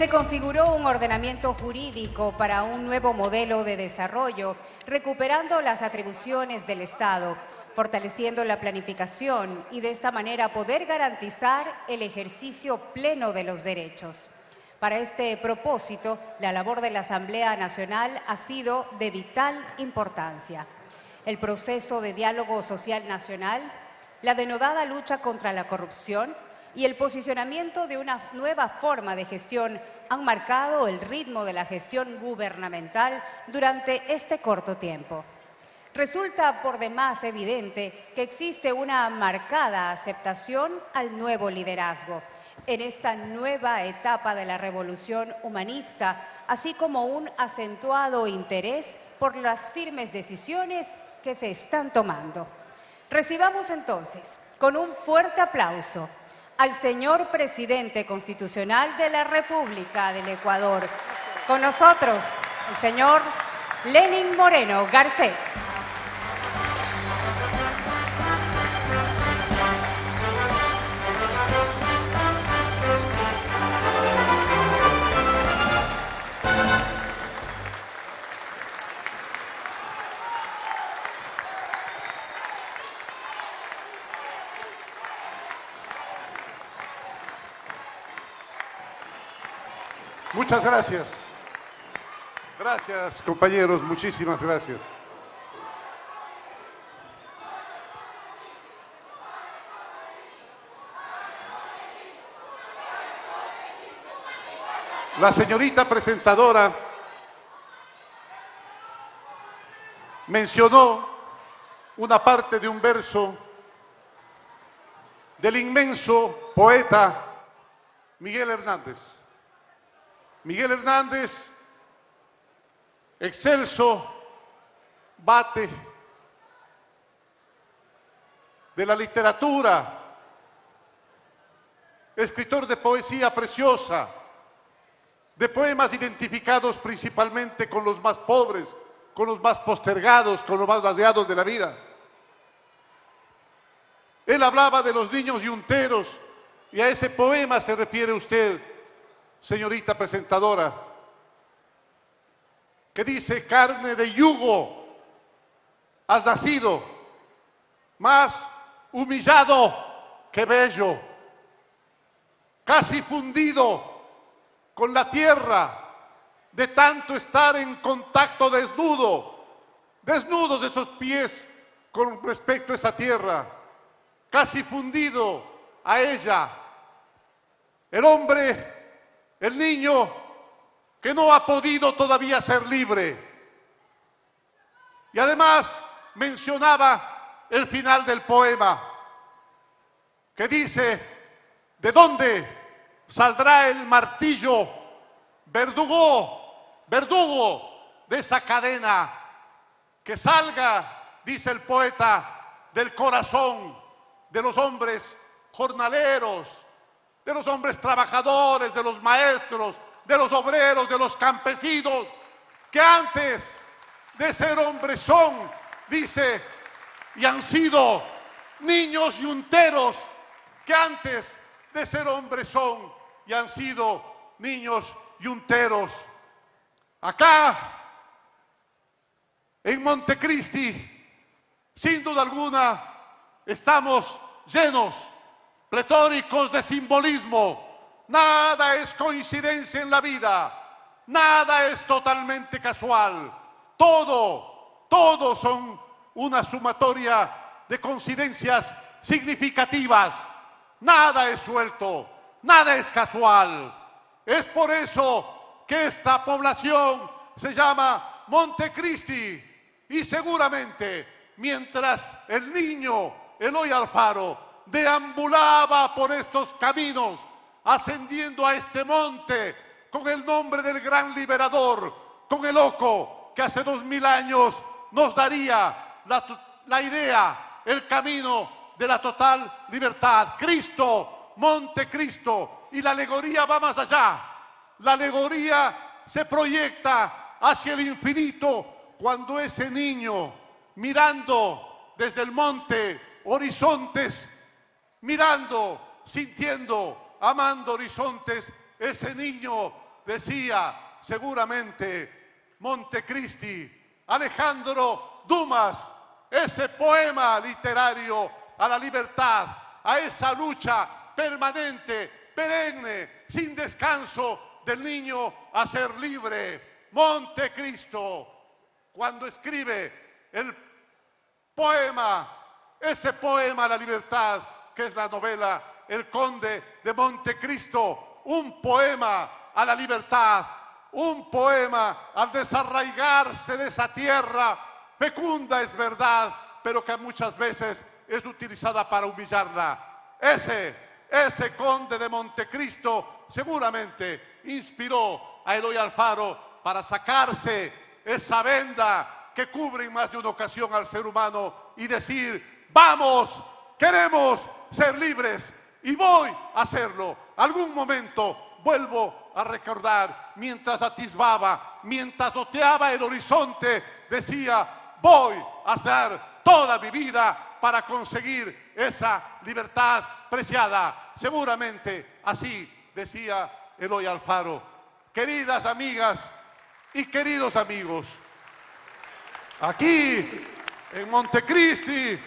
se configuró un ordenamiento jurídico para un nuevo modelo de desarrollo, recuperando las atribuciones del Estado, fortaleciendo la planificación y de esta manera poder garantizar el ejercicio pleno de los derechos. Para este propósito, la labor de la Asamblea Nacional ha sido de vital importancia. El proceso de diálogo social nacional, la denodada lucha contra la corrupción, y el posicionamiento de una nueva forma de gestión han marcado el ritmo de la gestión gubernamental durante este corto tiempo. Resulta por demás evidente que existe una marcada aceptación al nuevo liderazgo en esta nueva etapa de la revolución humanista, así como un acentuado interés por las firmes decisiones que se están tomando. Recibamos entonces con un fuerte aplauso al señor presidente constitucional de la República del Ecuador. Con nosotros, el señor Lenin Moreno Garcés. Muchas gracias. Gracias, compañeros, muchísimas gracias. La señorita presentadora mencionó una parte de un verso del inmenso poeta Miguel Hernández. Miguel Hernández, excelso bate de la literatura, escritor de poesía preciosa, de poemas identificados principalmente con los más pobres, con los más postergados, con los más ladeados de la vida. Él hablaba de los niños yunteros y a ese poema se refiere usted señorita presentadora, que dice carne de yugo has nacido, más humillado que bello, casi fundido con la tierra de tanto estar en contacto desnudo, desnudos de esos pies con respecto a esa tierra, casi fundido a ella. El hombre el niño que no ha podido todavía ser libre. Y además mencionaba el final del poema, que dice, ¿de dónde saldrá el martillo verdugo, verdugo de esa cadena? Que salga, dice el poeta, del corazón de los hombres jornaleros, de los hombres trabajadores, de los maestros, de los obreros, de los campesinos, que antes de ser hombres son, dice, y han sido niños y unteros, que antes de ser hombres son y han sido niños y unteros. Acá, en Montecristi, sin duda alguna, estamos llenos pletóricos de simbolismo. Nada es coincidencia en la vida, nada es totalmente casual. Todo, todo son una sumatoria de coincidencias significativas. Nada es suelto, nada es casual. Es por eso que esta población se llama Montecristi y seguramente mientras el niño Eloy Alfaro deambulaba por estos caminos, ascendiendo a este monte con el nombre del gran liberador, con el oco que hace dos mil años nos daría la, idea, el camino de la total libertad. Cristo, Monte Cristo, y la alegoría va más allá. La alegoría se proyecta hacia el infinito cuando ese niño, mirando desde el monte horizontes mirando, sintiendo, amando horizontes, ese niño decía seguramente Montecristi, Alejandro Dumas, ese poema literario a la libertad, a esa lucha permanente, perenne, sin descanso del niño a ser libre. Montecristo, cuando escribe el poema, ese poema a la libertad, que es la novela El Conde de Montecristo, un poema a la libertad, un poema al desarraigarse de esa tierra fecunda es verdad, pero que muchas veces es utilizada para humillarla. Ese, ese conde de Montecristo seguramente inspiró a Eloy Alfaro para sacarse esa venda que cubre en más de una ocasión al ser humano y decir, vamos, queremos ser libres y voy a hacerlo. Algún momento vuelvo a recordar, mientras atisbaba, mientras oteaba el horizonte, decía, voy a hacer toda mi vida para conseguir esa libertad preciada. Seguramente así decía Eloy Alfaro. Queridas amigas y queridos amigos, aquí en Montecristi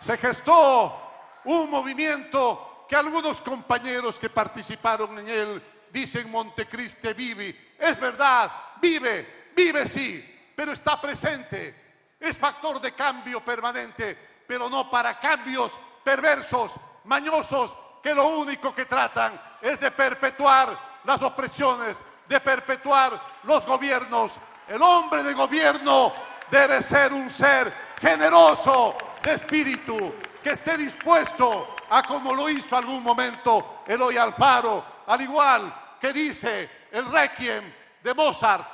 se gestó un movimiento que algunos compañeros que participaron en él dicen Montecristi vive. Es verdad, vive, vive sí, pero está presente es factor de cambio permanente, pero no para cambios perversos, mañosos, que lo único que tratan es de perpetuar las opresiones, de perpetuar los gobiernos. El hombre de gobierno debe ser un ser generoso de espíritu, que esté dispuesto a como lo hizo algún momento Eloy Alfaro, al igual que dice el Requiem de Mozart,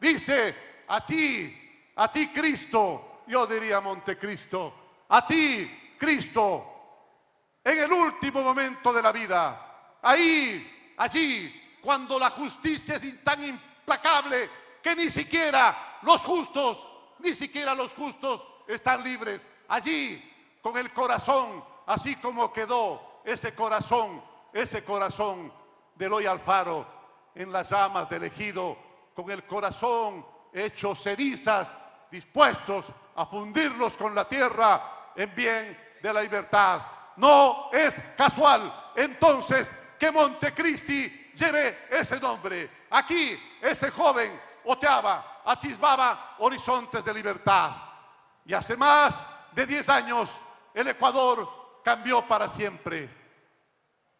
dice a ti a ti Cristo, yo diría Montecristo, a ti Cristo, en el último momento de la vida, ahí, allí, cuando la justicia es tan implacable que ni siquiera los justos, ni siquiera los justos están libres, allí, con el corazón, así como quedó ese corazón, ese corazón de Eloy Alfaro en las llamas del ejido, con el corazón hecho cenizas dispuestos a fundirlos con la tierra en bien de la libertad. No es casual entonces que Montecristi lleve ese nombre. Aquí ese joven oteaba, atisbaba horizontes de libertad. Y hace más de 10 años el Ecuador cambió para siempre.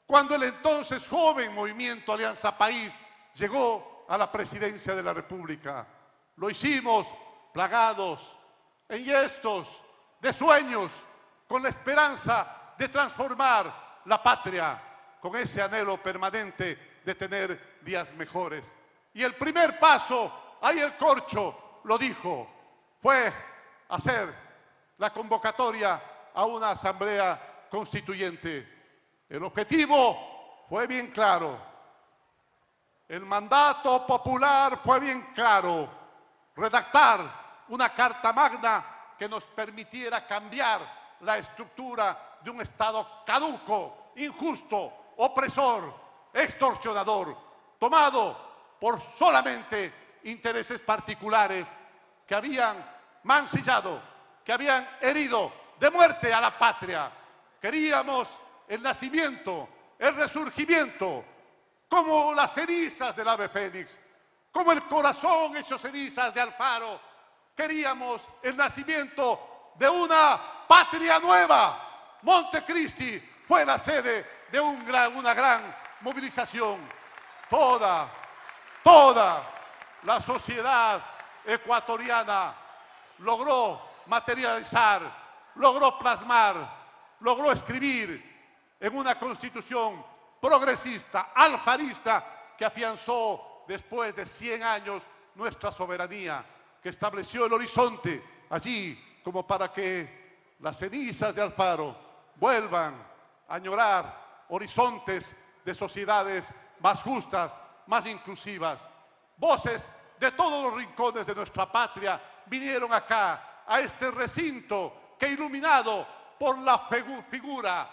Cuando el entonces joven movimiento Alianza País llegó a la presidencia de la República, lo hicimos plagados, estos de sueños, con la esperanza de transformar la patria, con ese anhelo permanente de tener días mejores. Y el primer paso, ahí el corcho lo dijo, fue hacer la convocatoria a una asamblea constituyente. El objetivo fue bien claro. El mandato popular fue bien claro. Redactar una carta magna que nos permitiera cambiar la estructura de un Estado caduco, injusto, opresor, extorsionador, tomado por solamente intereses particulares que habían mancillado, que habían herido de muerte a la patria. Queríamos el nacimiento, el resurgimiento, como las cenizas del ave fénix, como el corazón hecho cenizas de Alfaro, queríamos el nacimiento de una patria nueva. Montecristi fue la sede de una gran movilización. Toda, toda la sociedad ecuatoriana logró materializar, logró plasmar, logró escribir en una constitución progresista, alfarista, que afianzó después de 100 años nuestra soberanía que estableció el horizonte allí como para que las cenizas de Alfaro vuelvan a añorar horizontes de sociedades más justas, más inclusivas. Voces de todos los rincones de nuestra patria vinieron acá, a este recinto que iluminado por la figura,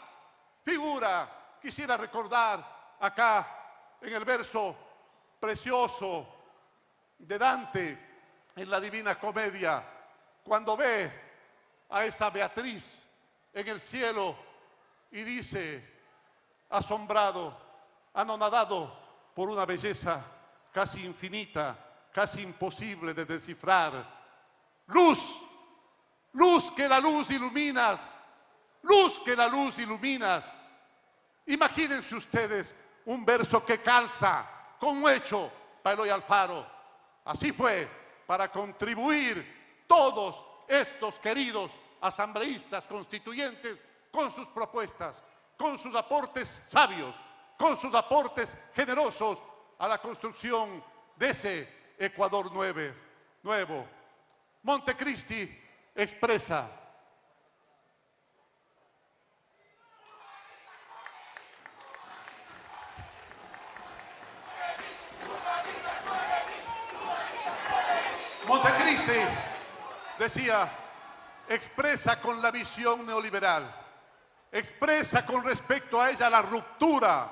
figura, quisiera recordar acá en el verso precioso de Dante en la Divina Comedia, cuando ve a esa Beatriz en el cielo y dice, asombrado, anonadado por una belleza casi infinita, casi imposible de descifrar. Luz, luz que la luz iluminas, luz que la luz iluminas. Imagínense ustedes un verso que calza con un hecho para Eloy Alfaro. Así fue para contribuir todos estos queridos asambleístas constituyentes con sus propuestas, con sus aportes sabios, con sus aportes generosos a la construcción de ese Ecuador nuevo. Montecristi expresa Montecristi decía, expresa con la visión neoliberal, expresa con respecto a ella la ruptura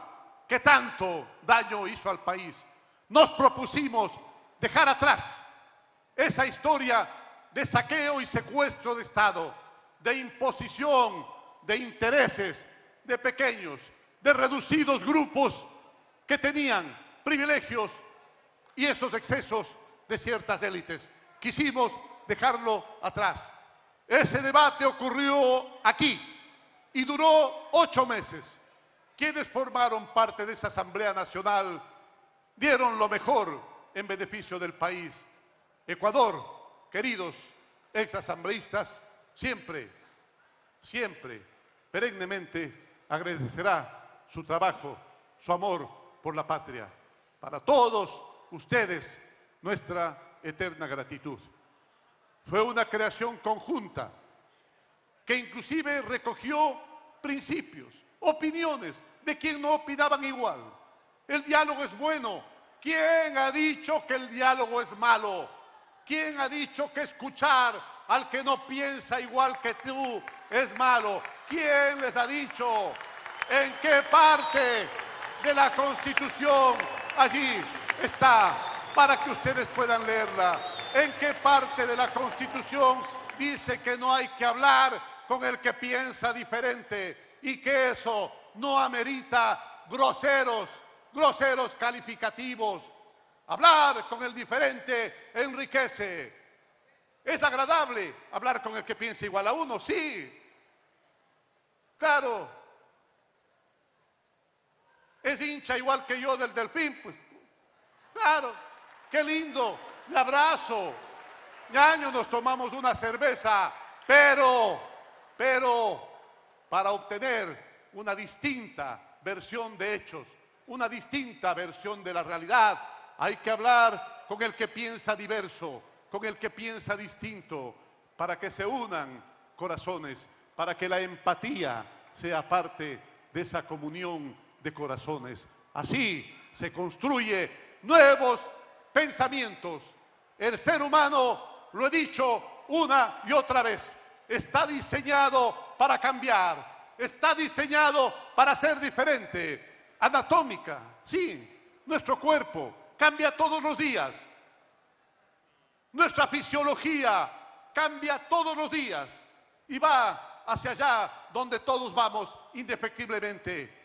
que tanto daño hizo al país. Nos propusimos dejar atrás esa historia de saqueo y secuestro de Estado, de imposición de intereses de pequeños, de reducidos grupos que tenían privilegios y esos excesos de ciertas élites. Quisimos dejarlo atrás. Ese debate ocurrió aquí y duró ocho meses. Quienes formaron parte de esa Asamblea Nacional dieron lo mejor en beneficio del país. Ecuador, queridos exasambleístas, siempre, siempre, perennemente agradecerá su trabajo, su amor por la patria. Para todos ustedes, nuestra eterna gratitud. Fue una creación conjunta que inclusive recogió principios, opiniones de quien no opinaban igual. El diálogo es bueno. ¿Quién ha dicho que el diálogo es malo? ¿Quién ha dicho que escuchar al que no piensa igual que tú es malo? ¿Quién les ha dicho en qué parte de la Constitución allí está para que ustedes puedan leerla? ¿En qué parte de la Constitución dice que no hay que hablar con el que piensa diferente y que eso no amerita groseros, groseros calificativos? Hablar con el diferente enriquece. ¿Es agradable hablar con el que piensa igual a uno? Sí. Claro. ¿Es hincha igual que yo del delfín? Pues claro. Qué lindo le abrazo. año nos tomamos una cerveza, pero, pero, para obtener una distinta versión de hechos, una distinta versión de la realidad, hay que hablar con el que piensa diverso, con el que piensa distinto, para que se unan corazones, para que la empatía sea parte de esa comunión de corazones. Así se construye nuevos pensamientos. El ser humano, lo he dicho una y otra vez, está diseñado para cambiar, está diseñado para ser diferente. Anatómica, sí, nuestro cuerpo cambia todos los días. Nuestra fisiología cambia todos los días y va hacia allá donde todos vamos indefectiblemente.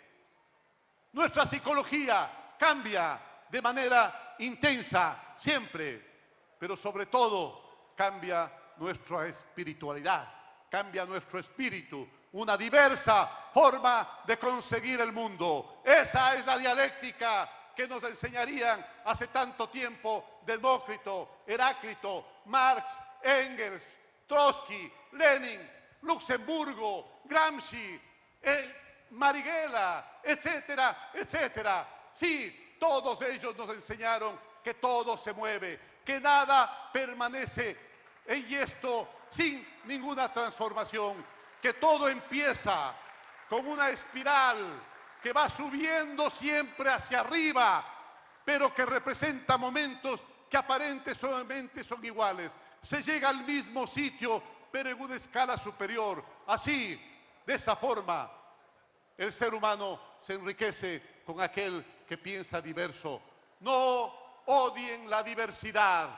Nuestra psicología cambia de manera intensa siempre, pero sobre todo cambia nuestra espiritualidad, cambia nuestro espíritu, una diversa forma de conseguir el mundo. Esa es la dialéctica que nos enseñarían hace tanto tiempo Demócrito, Heráclito, Marx, Engels, Trotsky, Lenin, Luxemburgo, Gramsci, eh, Marighella, etcétera, etcétera. Sí, todos ellos nos enseñaron que todo se mueve, que nada permanece en esto sin ninguna transformación, que todo empieza con una espiral que va subiendo siempre hacia arriba, pero que representa momentos que aparentemente son iguales. Se llega al mismo sitio, pero en una escala superior. Así, de esa forma, el ser humano se enriquece con aquel que piensa diverso. no odien la diversidad.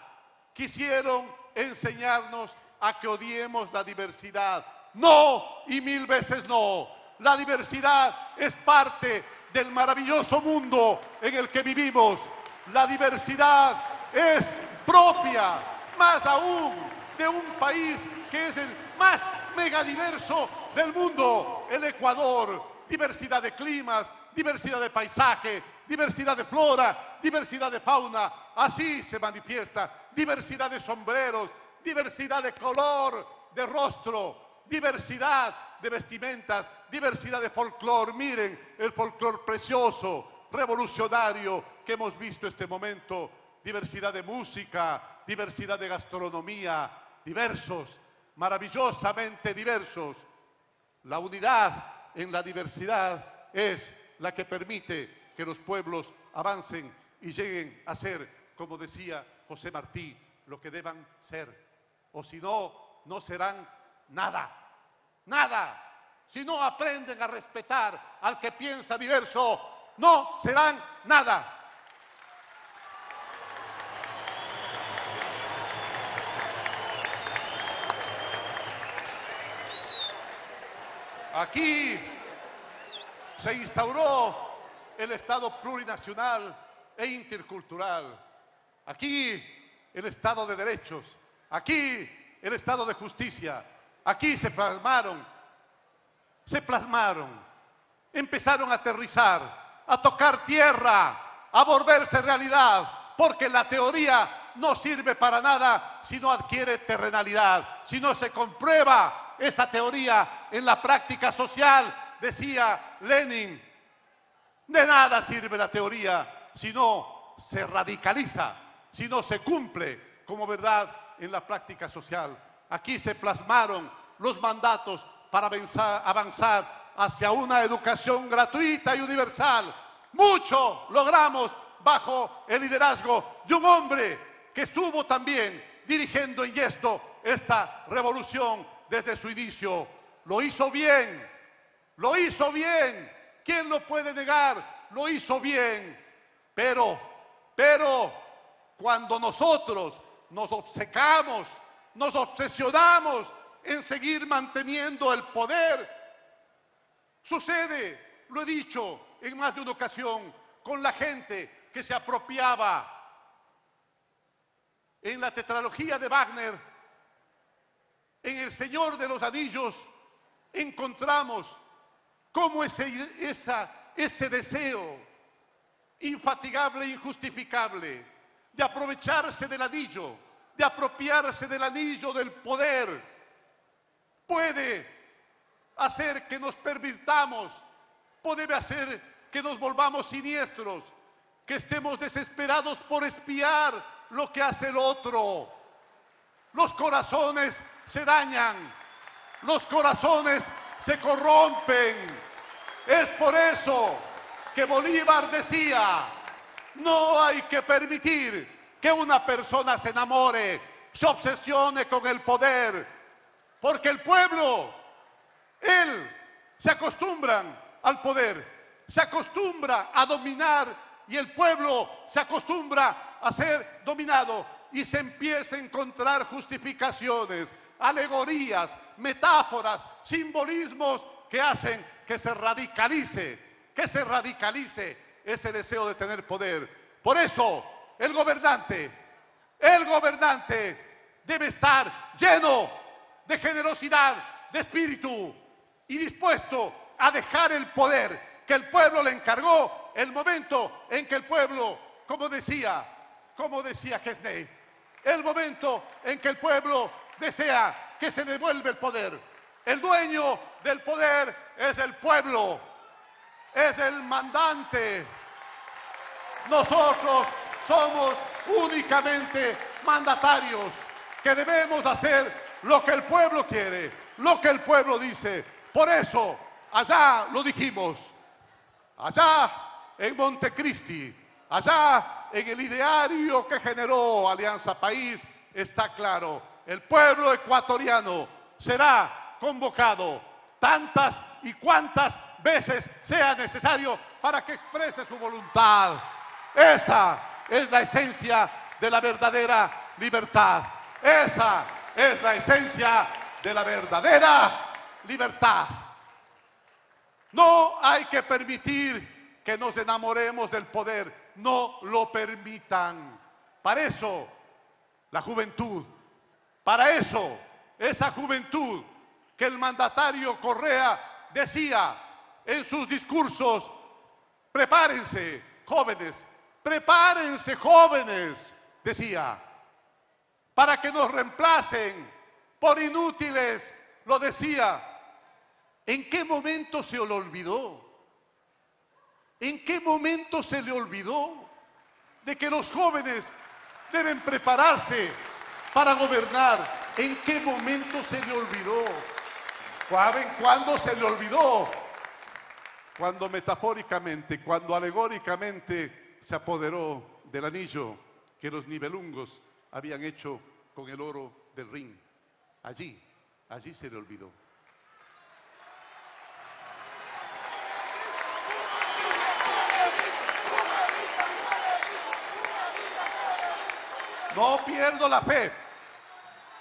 Quisieron enseñarnos a que odiemos la diversidad. No, y mil veces no. La diversidad es parte del maravilloso mundo en el que vivimos. La diversidad es propia, más aún, de un país que es el más megadiverso del mundo, el Ecuador. Diversidad de climas, diversidad de paisaje, diversidad de flora, diversidad de fauna. Así se manifiesta. Diversidad de sombreros, diversidad de color, de rostro, diversidad de vestimentas, diversidad de folclor. Miren el folclor precioso, revolucionario que hemos visto este momento. Diversidad de música, diversidad de gastronomía, diversos, maravillosamente diversos. La unidad en la diversidad es la que permite que los pueblos avancen y lleguen a ser, como decía José Martí, lo que deban ser. O si no, no serán nada, nada. Si no aprenden a respetar al que piensa diverso, no serán nada. Aquí se instauró el Estado plurinacional e intercultural. Aquí el Estado de derechos. Aquí el Estado de justicia. Aquí se plasmaron, se plasmaron, empezaron a aterrizar, a tocar tierra, a volverse realidad, porque la teoría no sirve para nada si no adquiere terrenalidad, si no se comprueba esa teoría en la práctica social, decía Lenin. De nada sirve la teoría si no se radicaliza, si no se cumple como verdad en la práctica social. Aquí se plasmaron los mandatos para avanzar hacia una educación gratuita y universal. Mucho logramos bajo el liderazgo de un hombre que estuvo también dirigiendo en esto esta revolución desde su inicio. Lo hizo bien, lo hizo bien. ¿Quién lo puede negar? Lo hizo bien. Pero, pero, cuando nosotros nos obcecamos, nos obsesionamos en seguir manteniendo el poder, sucede, lo he dicho en más de una ocasión, con la gente que se apropiaba. En la tetralogía de Wagner, en El Señor de los Anillos, encontramos cómo ese, ese deseo infatigable e injustificable de aprovecharse del anillo, de apropiarse del anillo del poder, puede hacer que nos pervirtamos, puede hacer que nos volvamos siniestros, que estemos desesperados por espiar lo que hace el otro. Los corazones se dañan, los corazones se corrompen. Es por eso que Bolívar decía, no hay que permitir que una persona se enamore, se obsesione con el poder, porque el pueblo, él, se acostumbran al poder, se acostumbra a dominar y el pueblo se acostumbra a ser dominado y se empieza a encontrar justificaciones, alegorías, metáforas, simbolismos que hacen que se radicalice, que se radicalice ese deseo de tener poder. Por eso, el gobernante, el gobernante debe estar lleno de generosidad, de espíritu y dispuesto a dejar el poder que el pueblo le encargó el momento en que el pueblo, como decía, como decía Gesney, el momento en que el pueblo desea que se devuelva el poder. El dueño del poder es el pueblo es el mandante. Nosotros somos únicamente mandatarios que debemos hacer lo que el pueblo quiere, lo que el pueblo dice. Por eso, allá lo dijimos, allá en Montecristi, allá en el ideario que generó Alianza País, está claro, el pueblo ecuatoriano será convocado tantas y cuantas veces sea necesario para que exprese su voluntad. Esa es la esencia de la verdadera libertad. Esa es la esencia de la verdadera libertad. No hay que permitir que nos enamoremos del poder. No lo permitan. Para eso, la juventud. Para eso, esa juventud que el mandatario Correa decía en sus discursos, prepárense, jóvenes, prepárense, jóvenes, decía, para que nos reemplacen por inútiles, lo decía. ¿En qué momento se lo olvidó? ¿En qué momento se le olvidó de que los jóvenes deben prepararse para gobernar? ¿En qué momento se le olvidó? ¿Saben cuándo se le olvidó? Cuando metafóricamente, cuando alegóricamente se apoderó del anillo que los nivelungos habían hecho con el oro del ring. Allí, allí se le olvidó. No pierdo la fe.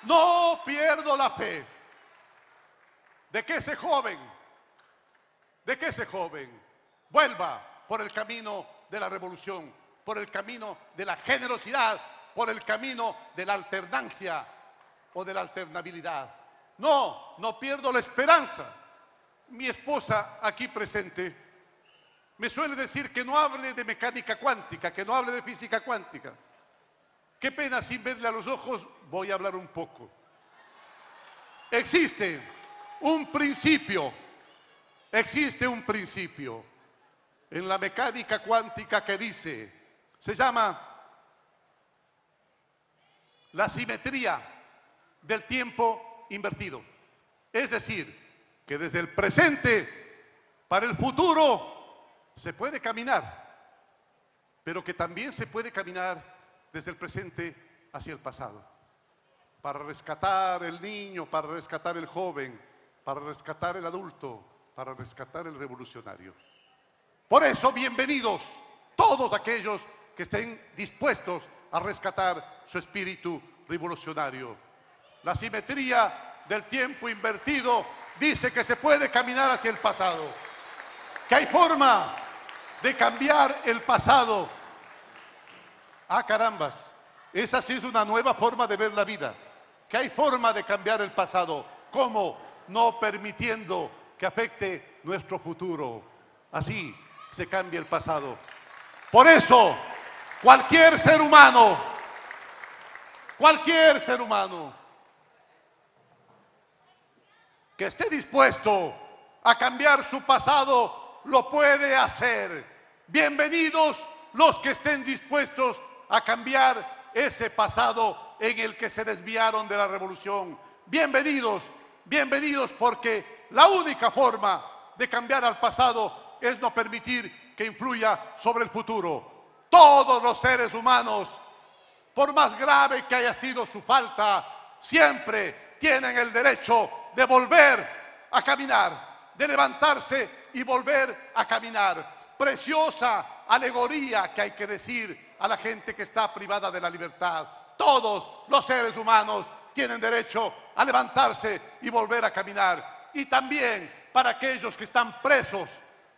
No pierdo la fe de que ese joven, de que ese joven vuelva por el camino de la revolución, por el camino de la generosidad, por el camino de la alternancia o de la alternabilidad. No, no pierdo la esperanza. Mi esposa aquí presente me suele decir que no hable de mecánica cuántica, que no hable de física cuántica. Qué pena sin verle a los ojos, voy a hablar un poco. Existe un principio, existe un principio en la mecánica cuántica que dice, se llama la simetría del tiempo invertido. Es decir, que desde el presente para el futuro se puede caminar, pero que también se puede caminar desde el presente hacia el pasado, para rescatar el niño, para rescatar el joven, para rescatar el adulto, para rescatar el revolucionario. Por eso, bienvenidos todos aquellos que estén dispuestos a rescatar su espíritu revolucionario. La simetría del tiempo invertido dice que se puede caminar hacia el pasado, que hay forma de cambiar el pasado. Ah, carambas, esa sí es una nueva forma de ver la vida, que hay forma de cambiar el pasado. ¿Cómo? no permitiendo que afecte nuestro futuro. Así se cambia el pasado. Por eso, cualquier ser humano, cualquier ser humano que esté dispuesto a cambiar su pasado, lo puede hacer. Bienvenidos los que estén dispuestos a cambiar ese pasado en el que se desviaron de la revolución. Bienvenidos bienvenidos porque la única forma de cambiar al pasado es no permitir que influya sobre el futuro. Todos los seres humanos, por más grave que haya sido su falta, siempre tienen el derecho de volver a caminar, de levantarse y volver a caminar. Preciosa alegoría que hay que decir a la gente que está privada de la libertad. Todos los seres humanos tienen derecho a levantarse y volver a caminar. Y también para aquellos que están presos,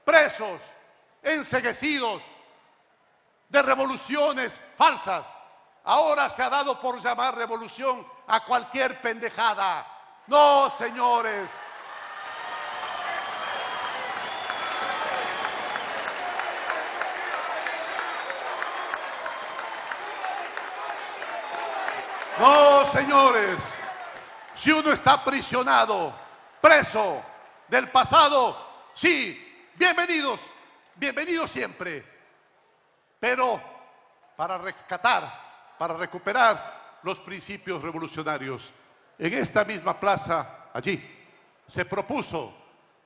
presos, enseguecidos de revoluciones falsas. Ahora se ha dado por llamar revolución a cualquier pendejada. No, señores. No, señores. Si uno está aprisionado, preso del pasado, sí, bienvenidos, bienvenidos siempre. Pero para rescatar, para recuperar los principios revolucionarios, en esta misma plaza, allí, se propuso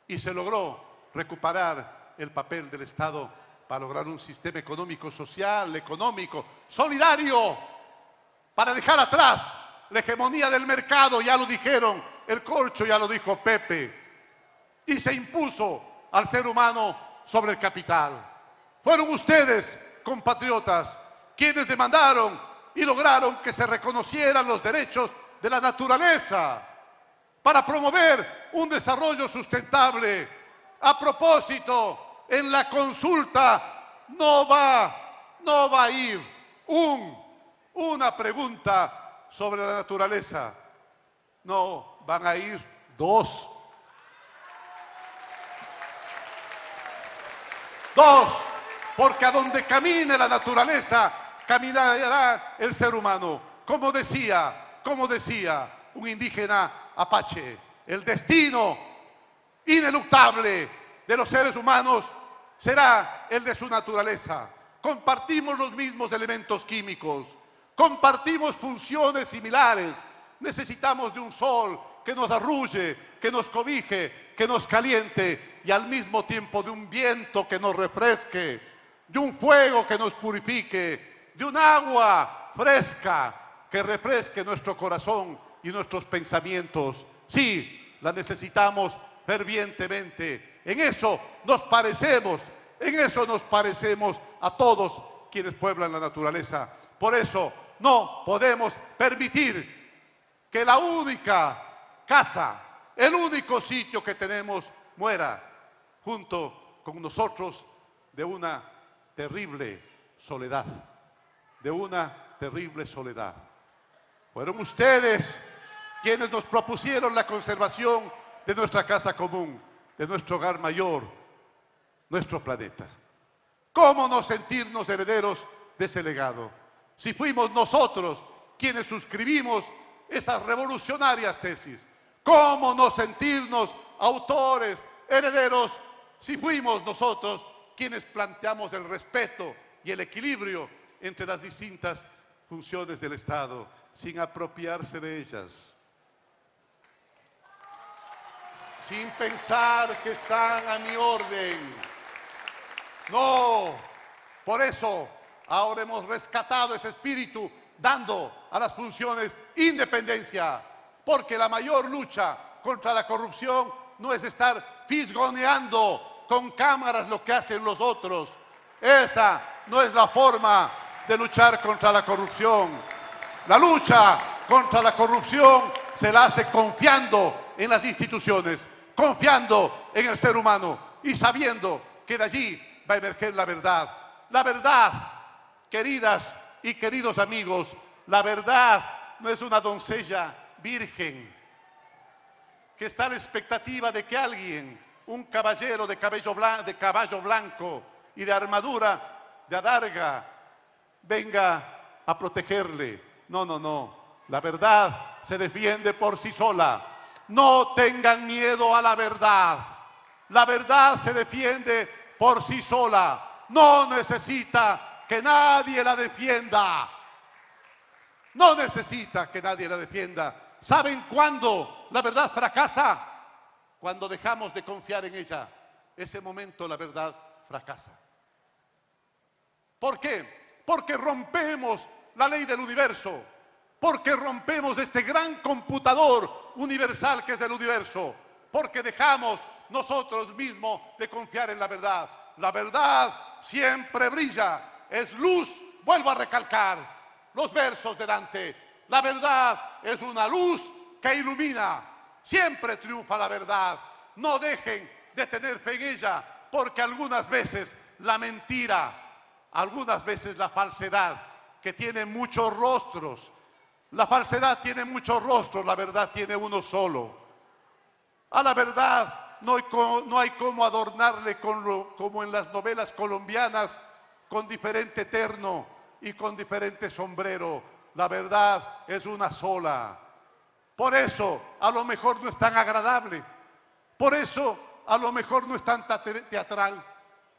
y se logró recuperar el papel del Estado para lograr un sistema económico, social, económico, solidario, para dejar atrás la hegemonía del mercado, ya lo dijeron, el corcho ya lo dijo Pepe, y se impuso al ser humano sobre el capital. Fueron ustedes, compatriotas, quienes demandaron y lograron que se reconocieran los derechos de la naturaleza para promover un desarrollo sustentable. A propósito, en la consulta no va, no va a ir un, una pregunta sobre la naturaleza. No, van a ir dos. Dos, porque a donde camine la naturaleza, caminará el ser humano. Como decía, como decía un indígena apache, el destino ineluctable de los seres humanos será el de su naturaleza. Compartimos los mismos elementos químicos, compartimos funciones similares, necesitamos de un sol que nos arrulle, que nos cobije, que nos caliente y al mismo tiempo de un viento que nos refresque, de un fuego que nos purifique, de un agua fresca que refresque nuestro corazón y nuestros pensamientos. Sí, la necesitamos fervientemente. En eso nos parecemos, en eso nos parecemos a todos quienes pueblan la naturaleza. Por eso no podemos permitir que la única casa, el único sitio que tenemos muera junto con nosotros de una terrible soledad, de una terrible soledad. Fueron ustedes quienes nos propusieron la conservación de nuestra casa común, de nuestro hogar mayor, nuestro planeta. ¿Cómo no sentirnos herederos de ese legado? Si fuimos nosotros quienes suscribimos esas revolucionarias tesis, ¿cómo no sentirnos autores, herederos, si fuimos nosotros quienes planteamos el respeto y el equilibrio entre las distintas funciones del Estado, sin apropiarse de ellas? sin pensar que están a mi orden. No, por eso ahora hemos rescatado ese espíritu dando a las funciones independencia, porque la mayor lucha contra la corrupción no es estar fisgoneando con cámaras lo que hacen los otros. Esa no es la forma de luchar contra la corrupción. La lucha contra la corrupción se la hace confiando en las instituciones, confiando en el ser humano y sabiendo que de allí va a emerger la verdad. La verdad, queridas y queridos amigos, la verdad no es una doncella virgen que está a la expectativa de que alguien, un caballero de, cabello de caballo blanco y de armadura de adarga, venga a protegerle. No, no, no. La verdad se defiende por sí sola. No tengan miedo a la verdad. La verdad se defiende por sí sola. No necesita que nadie la defienda. No necesita que nadie la defienda. ¿Saben cuándo la verdad fracasa? Cuando dejamos de confiar en ella. Ese momento la verdad fracasa. ¿Por qué? Porque rompemos la ley del universo porque rompemos este gran computador universal que es el universo, porque dejamos nosotros mismos de confiar en la verdad. La verdad siempre brilla, es luz, vuelvo a recalcar los versos de Dante. La verdad es una luz que ilumina, siempre triunfa la verdad. No dejen de tener fe en ella, porque algunas veces la mentira, algunas veces la falsedad, que tiene muchos rostros, la falsedad tiene muchos rostros, la verdad tiene uno solo. A la verdad no hay, no hay cómo adornarle como en las novelas colombianas con diferente terno y con diferente sombrero. La verdad es una sola. Por eso a lo mejor no es tan agradable. Por eso a lo mejor no es tan teatral.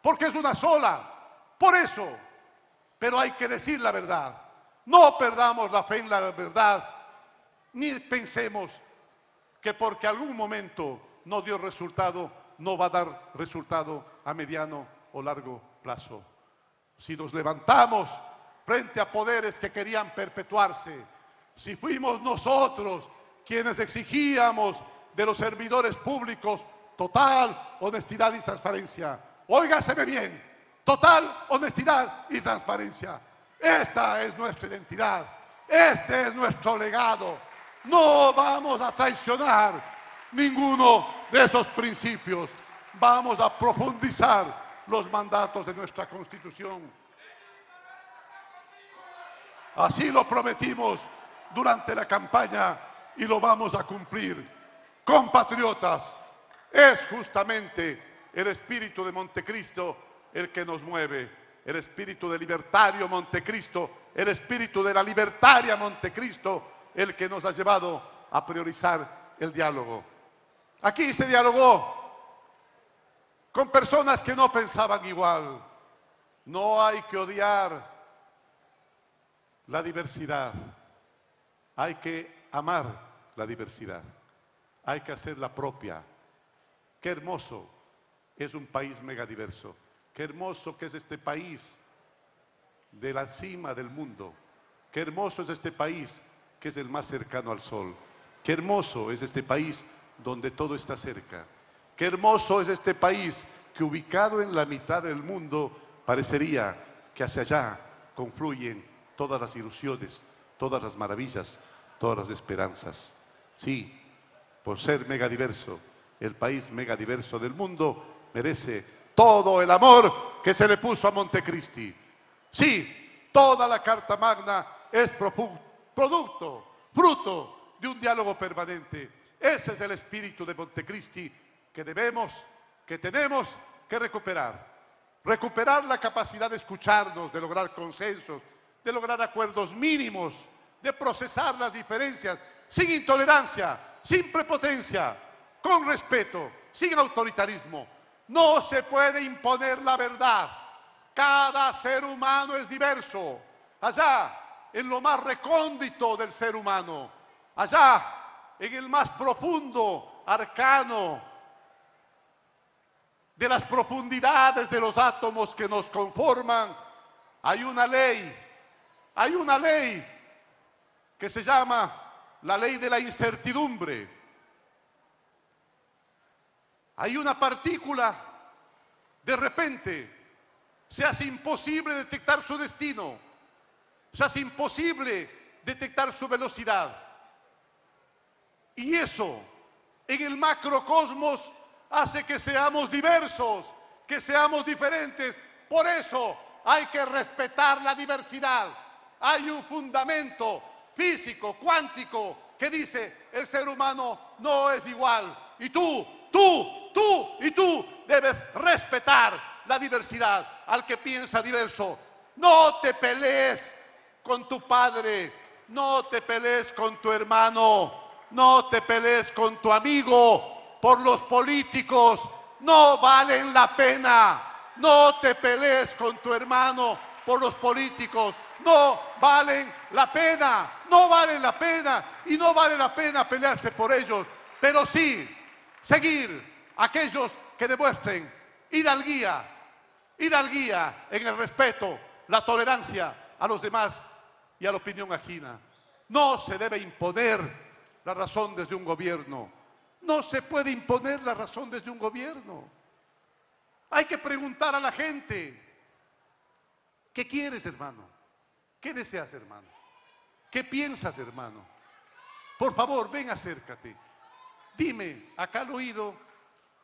Porque es una sola. Por eso. Pero hay que decir la verdad. No perdamos la fe en la verdad, ni pensemos que porque algún momento no dio resultado, no va a dar resultado a mediano o largo plazo. Si nos levantamos frente a poderes que querían perpetuarse, si fuimos nosotros quienes exigíamos de los servidores públicos total honestidad y transparencia, óigaseme bien, total honestidad y transparencia Esta es nuestra identidad. Este es nuestro legado. No vamos a traicionar ninguno de esos principios. Vamos a profundizar los mandatos de nuestra Constitución. Así lo prometimos durante la campaña y lo vamos a cumplir. Compatriotas, es justamente el espíritu de Montecristo el que nos mueve, el espíritu de libertario Montecristo, el espíritu de la libertaria Montecristo, el que nos ha llevado a priorizar el diálogo. Aquí se dialogó con personas que no pensaban igual. No hay que odiar la diversidad. Hay que amar la diversidad. Hay que hacerla propia. Qué hermoso es un país megadiverso. Qué hermoso que es este país de la cima del mundo. Qué hermoso es este país que es el más cercano al sol. Qué hermoso es este país donde todo está cerca. Qué hermoso es este país que ubicado en la mitad del mundo parecería que hacia allá confluyen todas las ilusiones, todas las maravillas, todas las esperanzas. Sí, por ser megadiverso, el país megadiverso del mundo merece todo el amor que se le puso a Montecristi. Sí, toda la Carta Magna es producto, fruto de un diálogo permanente. Ese es el espíritu de Montecristi que debemos, que tenemos que recuperar. Recuperar la capacidad de escucharnos, de lograr consensos, de lograr acuerdos mínimos, de procesar las diferencias sin intolerancia, sin prepotencia, con respeto, sin autoritarismo. No se puede imponer la verdad. Cada ser humano es diverso. Allá, en lo más recóndito del ser humano, allá, en el más profundo arcano de las profundidades de los átomos que nos conforman, hay una ley hay una ley que se llama la ley de la incertidumbre. Hay una partícula, de repente, se hace imposible detectar su destino, se hace imposible detectar su velocidad. Y eso, en el macrocosmos, hace que seamos diversos, que seamos diferentes. Por eso hay que respetar la diversidad hay un fundamento físico, cuántico, que dice el ser humano no es igual. Y tú, tú, tú y tú debes respetar la diversidad al que piensa diverso. No te pelees con tu padre, no te pelees con tu hermano, no te pelees con tu amigo por los políticos, no valen la pena. No te pelees con tu hermano por los políticos, no valen la pena, no valen la pena y no vale la pena pelearse por ellos, pero sí seguir aquellos que demuestren hidalguía, hidalguía en el respeto, la tolerancia a los demás y a la opinión ajena. No se debe imponer la razón desde un gobierno. No se puede imponer la razón desde un gobierno. Hay que preguntar a la gente, ¿qué quieres, hermano? ¿Qué deseas, hermano? ¿Qué piensas, hermano? Por favor, ven, acércate. Dime acá al oído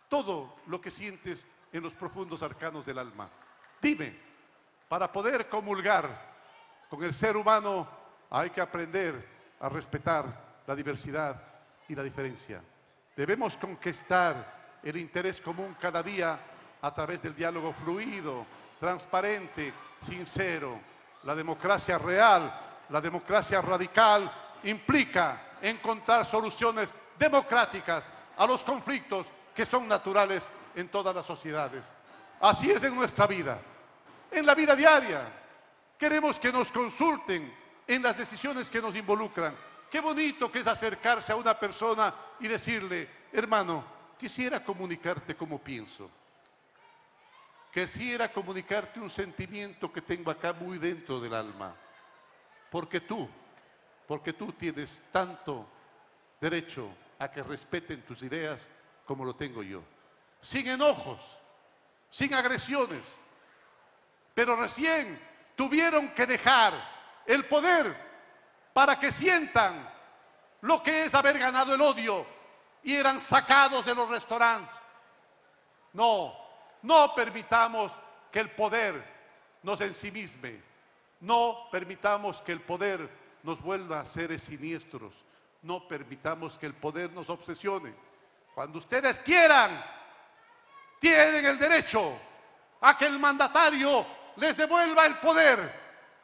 todo lo que sientes en los profundos arcanos del alma. Dime, para poder comulgar con el ser humano hay que aprender a respetar la diversidad y la diferencia. Debemos conquistar el interés común cada día a través del diálogo fluido, transparente, sincero, la democracia real, la democracia radical, implica encontrar soluciones democráticas a los conflictos que son naturales en todas las sociedades. Así es en nuestra vida, en la vida diaria. Queremos que nos consulten en las decisiones que nos involucran. Qué bonito que es acercarse a una persona y decirle, hermano, quisiera comunicarte como pienso. Quisiera comunicarte un sentimiento que tengo acá muy dentro del alma. Porque tú, porque tú tienes tanto derecho a que respeten tus ideas como lo tengo yo. Sin enojos, sin agresiones. Pero recién tuvieron que dejar el poder para que sientan lo que es haber ganado el odio y eran sacados de los restaurantes. No, no permitamos que el poder nos ensimisme. No permitamos que el poder nos vuelva a seres siniestros. No permitamos que el poder nos obsesione. Cuando ustedes quieran, tienen el derecho a que el mandatario les devuelva el poder,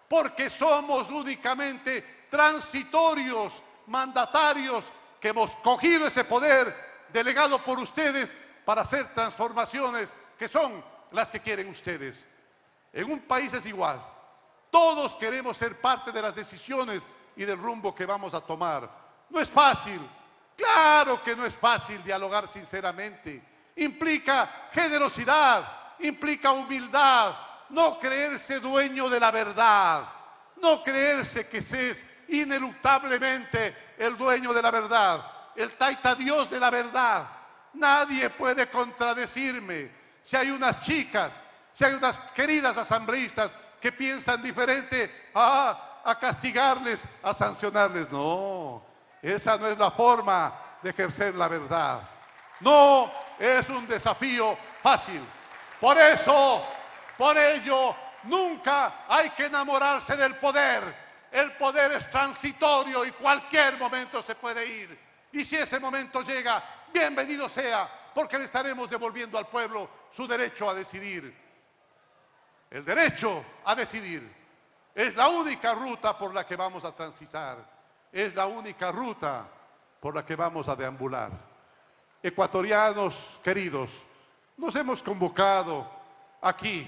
porque somos únicamente transitorios, mandatarios, que hemos cogido ese poder delegado por ustedes para hacer transformaciones que son las que quieren ustedes. En un país es igual. Todos queremos ser parte de las decisiones y del rumbo que vamos a tomar. No es fácil. Claro que no es fácil dialogar sinceramente. Implica generosidad, implica humildad, no creerse dueño de la verdad, no creerse que se es ineluctablemente el dueño de la verdad, el taita Dios de la verdad. Nadie puede contradecirme. Si hay unas chicas, si hay unas queridas asambleístas que piensan diferente, a castigarles, a sancionarles. No, esa no es la forma de ejercer la verdad. No es un desafío fácil. Por eso, por ello, nunca hay que enamorarse del poder. El poder es transitorio y cualquier momento se puede ir. Y si ese momento llega, bienvenido sea, porque le estaremos devolviendo al pueblo su derecho a decidir. El derecho a decidir. Es la única ruta por la que vamos a transitar. Es la única ruta por la que vamos a deambular. Ecuatorianos queridos, nos hemos convocado aquí,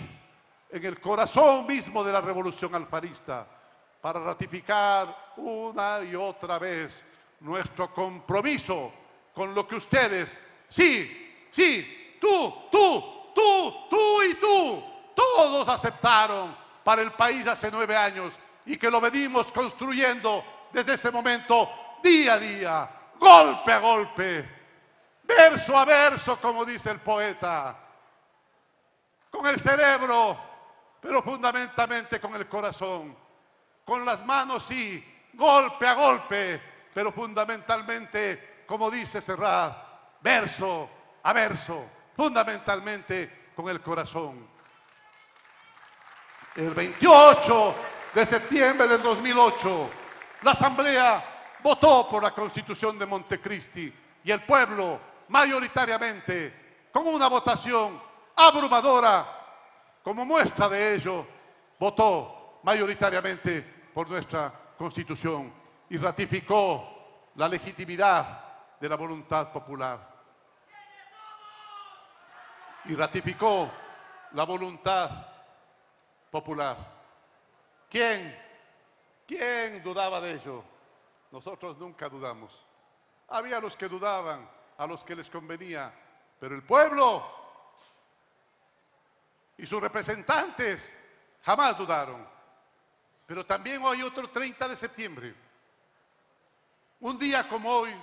en el corazón mismo de la revolución alfarista, para ratificar una y otra vez nuestro compromiso con lo que ustedes, sí, sí, tú, tú, tú, tú y tú, todos aceptaron para el país hace nueve años y que lo venimos construyendo desde ese momento día a día, golpe a golpe, verso a verso, como dice el poeta, con el cerebro, pero fundamentalmente con el corazón, con las manos sí, golpe a golpe, pero fundamentalmente, como dice Serrat, verso a verso, fundamentalmente con el corazón el 28 de septiembre del 2008, la Asamblea votó por la Constitución de Montecristi y el pueblo mayoritariamente, con una votación abrumadora, como muestra de ello, votó mayoritariamente por nuestra Constitución y ratificó la legitimidad de la voluntad popular. Y ratificó la voluntad popular. ¿Quién? ¿Quién dudaba de ello? Nosotros nunca dudamos. Había los que dudaban, a los que les convenía, pero el pueblo y sus representantes jamás dudaron. Pero también hoy otro 30 de septiembre. Un día como hoy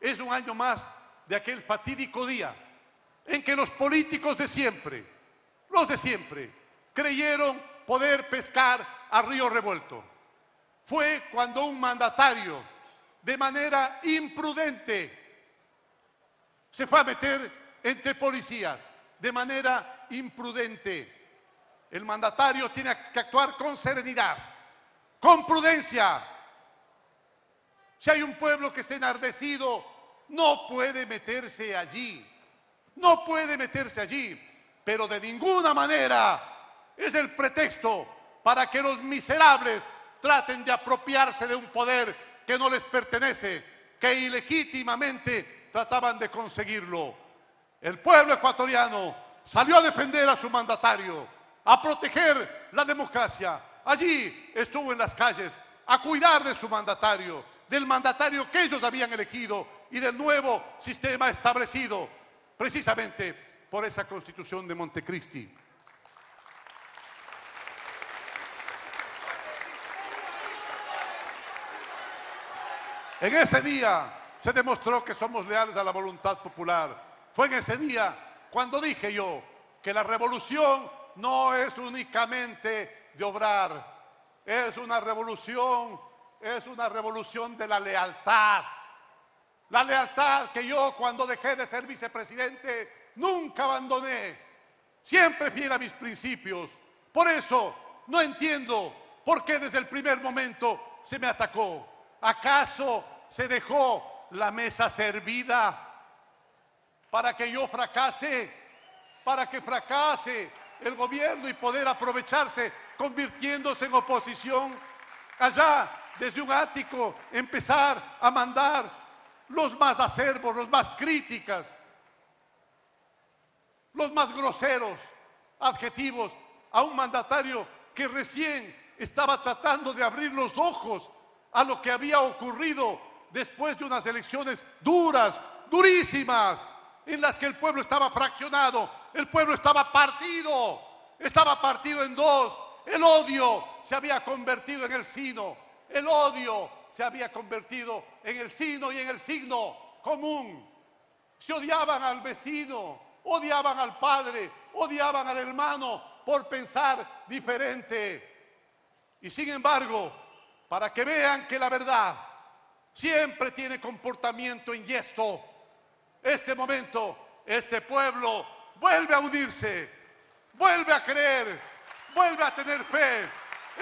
es un año más de aquel fatídico día en que los políticos de siempre, los de siempre, creyeron poder pescar a río revuelto. Fue cuando un mandatario, de manera imprudente, se fue a meter entre policías, de manera imprudente. El mandatario tiene que actuar con serenidad, con prudencia. Si hay un pueblo que está enardecido, no puede meterse allí. No puede meterse allí, pero de ninguna manera es el pretexto para que los miserables traten de apropiarse de un poder que no les pertenece, que ilegítimamente trataban de conseguirlo. El pueblo ecuatoriano salió a defender a su mandatario, a proteger la democracia. Allí estuvo en las calles a cuidar de su mandatario, del mandatario que ellos habían elegido y del nuevo sistema establecido precisamente por esa constitución de Montecristi. En ese día se demostró que somos leales a la voluntad popular. Fue en ese día cuando dije yo que la revolución no es únicamente de obrar. Es una revolución, es una revolución de la lealtad. La lealtad que yo cuando dejé de ser vicepresidente nunca abandoné. Siempre fiel a mis principios. Por eso no entiendo por qué desde el primer momento se me atacó. ¿Acaso se dejó la mesa servida para que yo fracase? Para que fracase el gobierno y poder aprovecharse convirtiéndose en oposición. Allá, desde un ático, empezar a mandar los más acervos, los más críticas, los más groseros adjetivos a un mandatario que recién estaba tratando de abrir los ojos a lo que había ocurrido después de unas elecciones duras, durísimas, en las que el pueblo estaba fraccionado, el pueblo estaba partido, estaba partido en dos, el odio se había convertido en el sino, el odio se había convertido en el sino y en el signo común. Se odiaban al vecino, odiaban al padre, odiaban al hermano por pensar diferente. Y sin embargo, para que vean que la verdad siempre tiene comportamiento inyesto, este momento, este pueblo vuelve a unirse, vuelve a creer, vuelve a tener fe.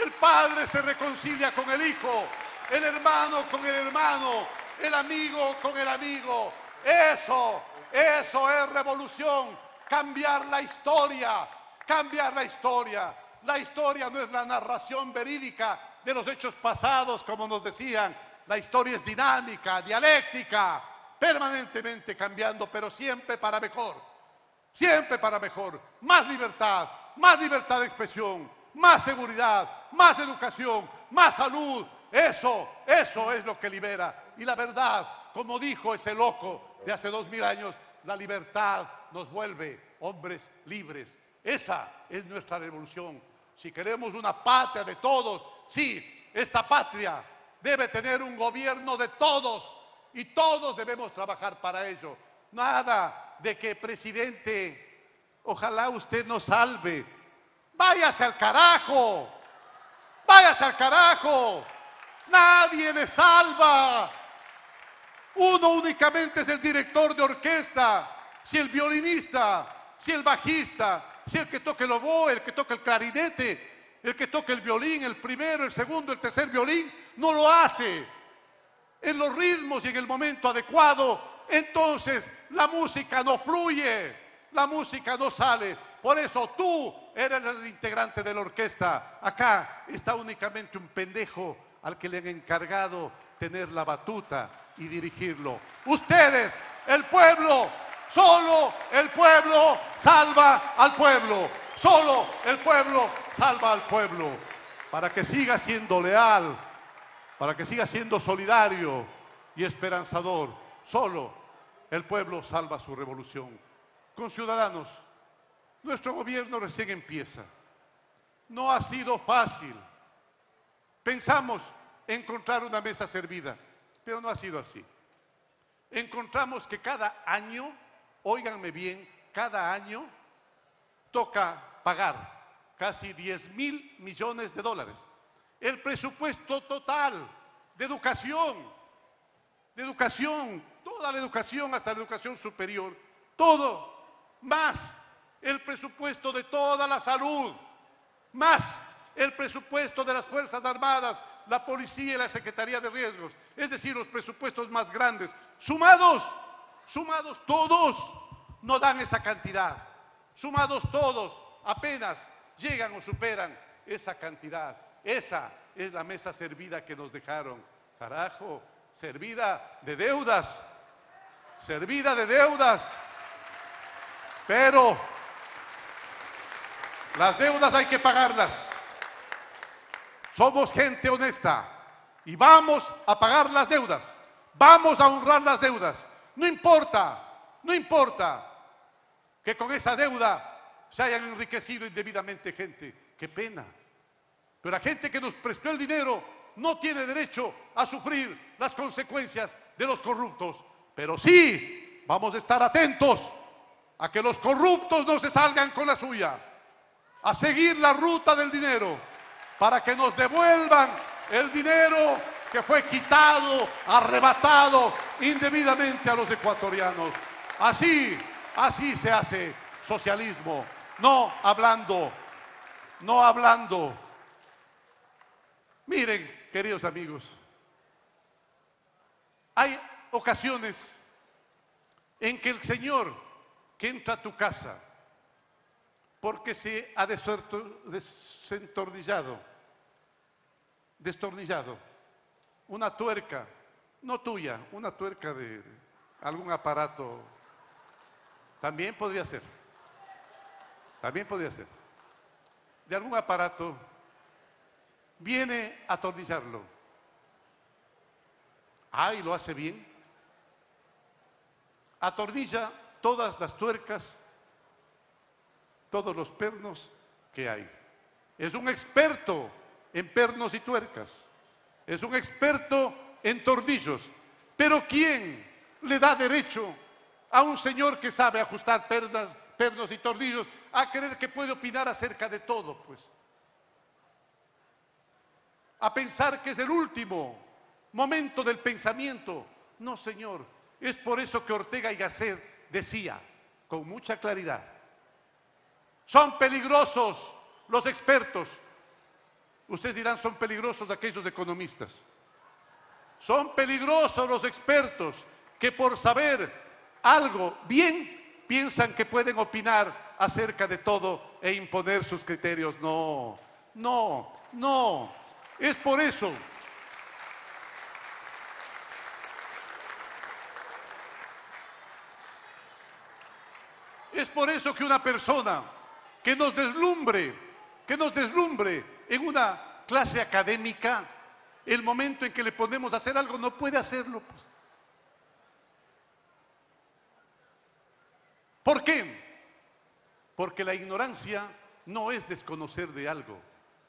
El padre se reconcilia con el hijo, el hermano con el hermano, el amigo con el amigo. Eso, eso es revolución, cambiar la historia, cambiar la historia. La historia no es la narración verídica de los hechos pasados, como nos decían. La historia es dinámica, dialéctica, permanentemente cambiando, pero siempre para mejor. Siempre para mejor. Más libertad, más libertad de expresión, más seguridad, más educación, más salud. Eso, eso es lo que libera. Y la verdad, como dijo ese loco de hace dos mil años, la libertad nos vuelve hombres libres. Esa es nuestra revolución si queremos una patria de todos, sí, esta patria debe tener un gobierno de todos y todos debemos trabajar para ello. Nada de que presidente, ojalá usted nos salve. Váyase al carajo, váyase al carajo. Nadie le salva. Uno únicamente es el director de orquesta. Si el violinista, si el bajista, si el que toque el oboe, el que toque el clarinete, el que toque el violín, el primero, el segundo, el tercer violín, no lo hace en los ritmos y en el momento adecuado, entonces la música no fluye, la música no sale. Por eso tú eres el integrante de la orquesta. Acá está únicamente un pendejo al que le han encargado tener la batuta y dirigirlo. Ustedes, el pueblo, Solo el pueblo salva al pueblo. Solo el pueblo salva al pueblo. Para que siga siendo leal, para que siga siendo solidario y esperanzador. Solo el pueblo salva su revolución. Con ciudadanos, nuestro gobierno recién empieza. No ha sido fácil. Pensamos encontrar una mesa servida, pero no ha sido así. Encontramos que cada año óiganme bien, cada año toca pagar casi 10 mil millones de dólares. El presupuesto total de educación, de educación, toda la educación hasta la educación superior, todo, más el presupuesto de toda la salud, más el presupuesto de las Fuerzas Armadas, la Policía y la Secretaría de Riesgos, es decir, los presupuestos más grandes, sumados Sumados todos no dan esa cantidad. Sumados todos apenas llegan o superan esa cantidad. Esa es la mesa servida que nos dejaron. Carajo, servida de deudas. Servida de deudas. Pero las deudas hay que pagarlas. Somos gente honesta y vamos a pagar las deudas. Vamos a honrar las deudas. No importa, no importa que con esa deuda se hayan enriquecido indebidamente gente. Qué pena. Pero la gente que nos prestó el dinero no tiene derecho a sufrir las consecuencias de los corruptos. Pero sí vamos a estar atentos a que los corruptos no se salgan con la suya, a seguir la ruta del dinero, para que nos devuelvan el dinero que fue quitado, arrebatado indebidamente a los ecuatorianos. Así, así se hace socialismo, no hablando, no hablando. Miren, queridos amigos, hay ocasiones en que el Señor que entra a tu casa porque se ha desentornillado, destornillado, una tuerca, no tuya, una tuerca de algún aparato, también podría ser, también podría ser, de algún aparato, viene a atornillarlo. Ah, y lo hace bien. Atornilla todas las tuercas, todos los pernos que hay. Es un experto en pernos y tuercas. Es un experto en tornillos. Pero ¿quién le da derecho a un señor que sabe ajustar pernas, pernos y tornillos a creer que puede opinar acerca de todo, pues? A pensar que es el último momento del pensamiento. No, señor. Es por eso que Ortega y Gasset decía con mucha claridad, son peligrosos los expertos. Ustedes dirán, son peligrosos aquellos economistas. Son peligrosos los expertos que por saber algo bien piensan que pueden opinar acerca de todo e imponer sus criterios. No, no, no. Es por eso Es por eso que una persona que nos deslumbre, que nos deslumbre en una clase académica, el momento en que le ponemos a hacer algo no puede hacerlo. Pues. ¿Por qué? Porque la ignorancia no es desconocer de algo.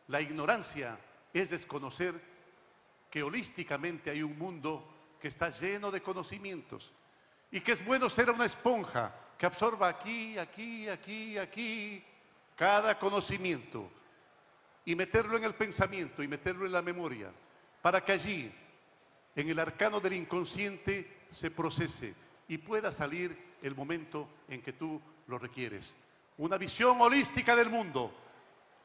La ignorancia es desconocer que holísticamente hay un mundo que está lleno de conocimientos y que es bueno ser una esponja que absorba aquí, aquí, aquí, aquí, cada conocimiento y meterlo en el pensamiento y meterlo en la memoria, para que allí, en el arcano del inconsciente, se procese y pueda salir el momento en que tú lo requieres. Una visión holística del mundo.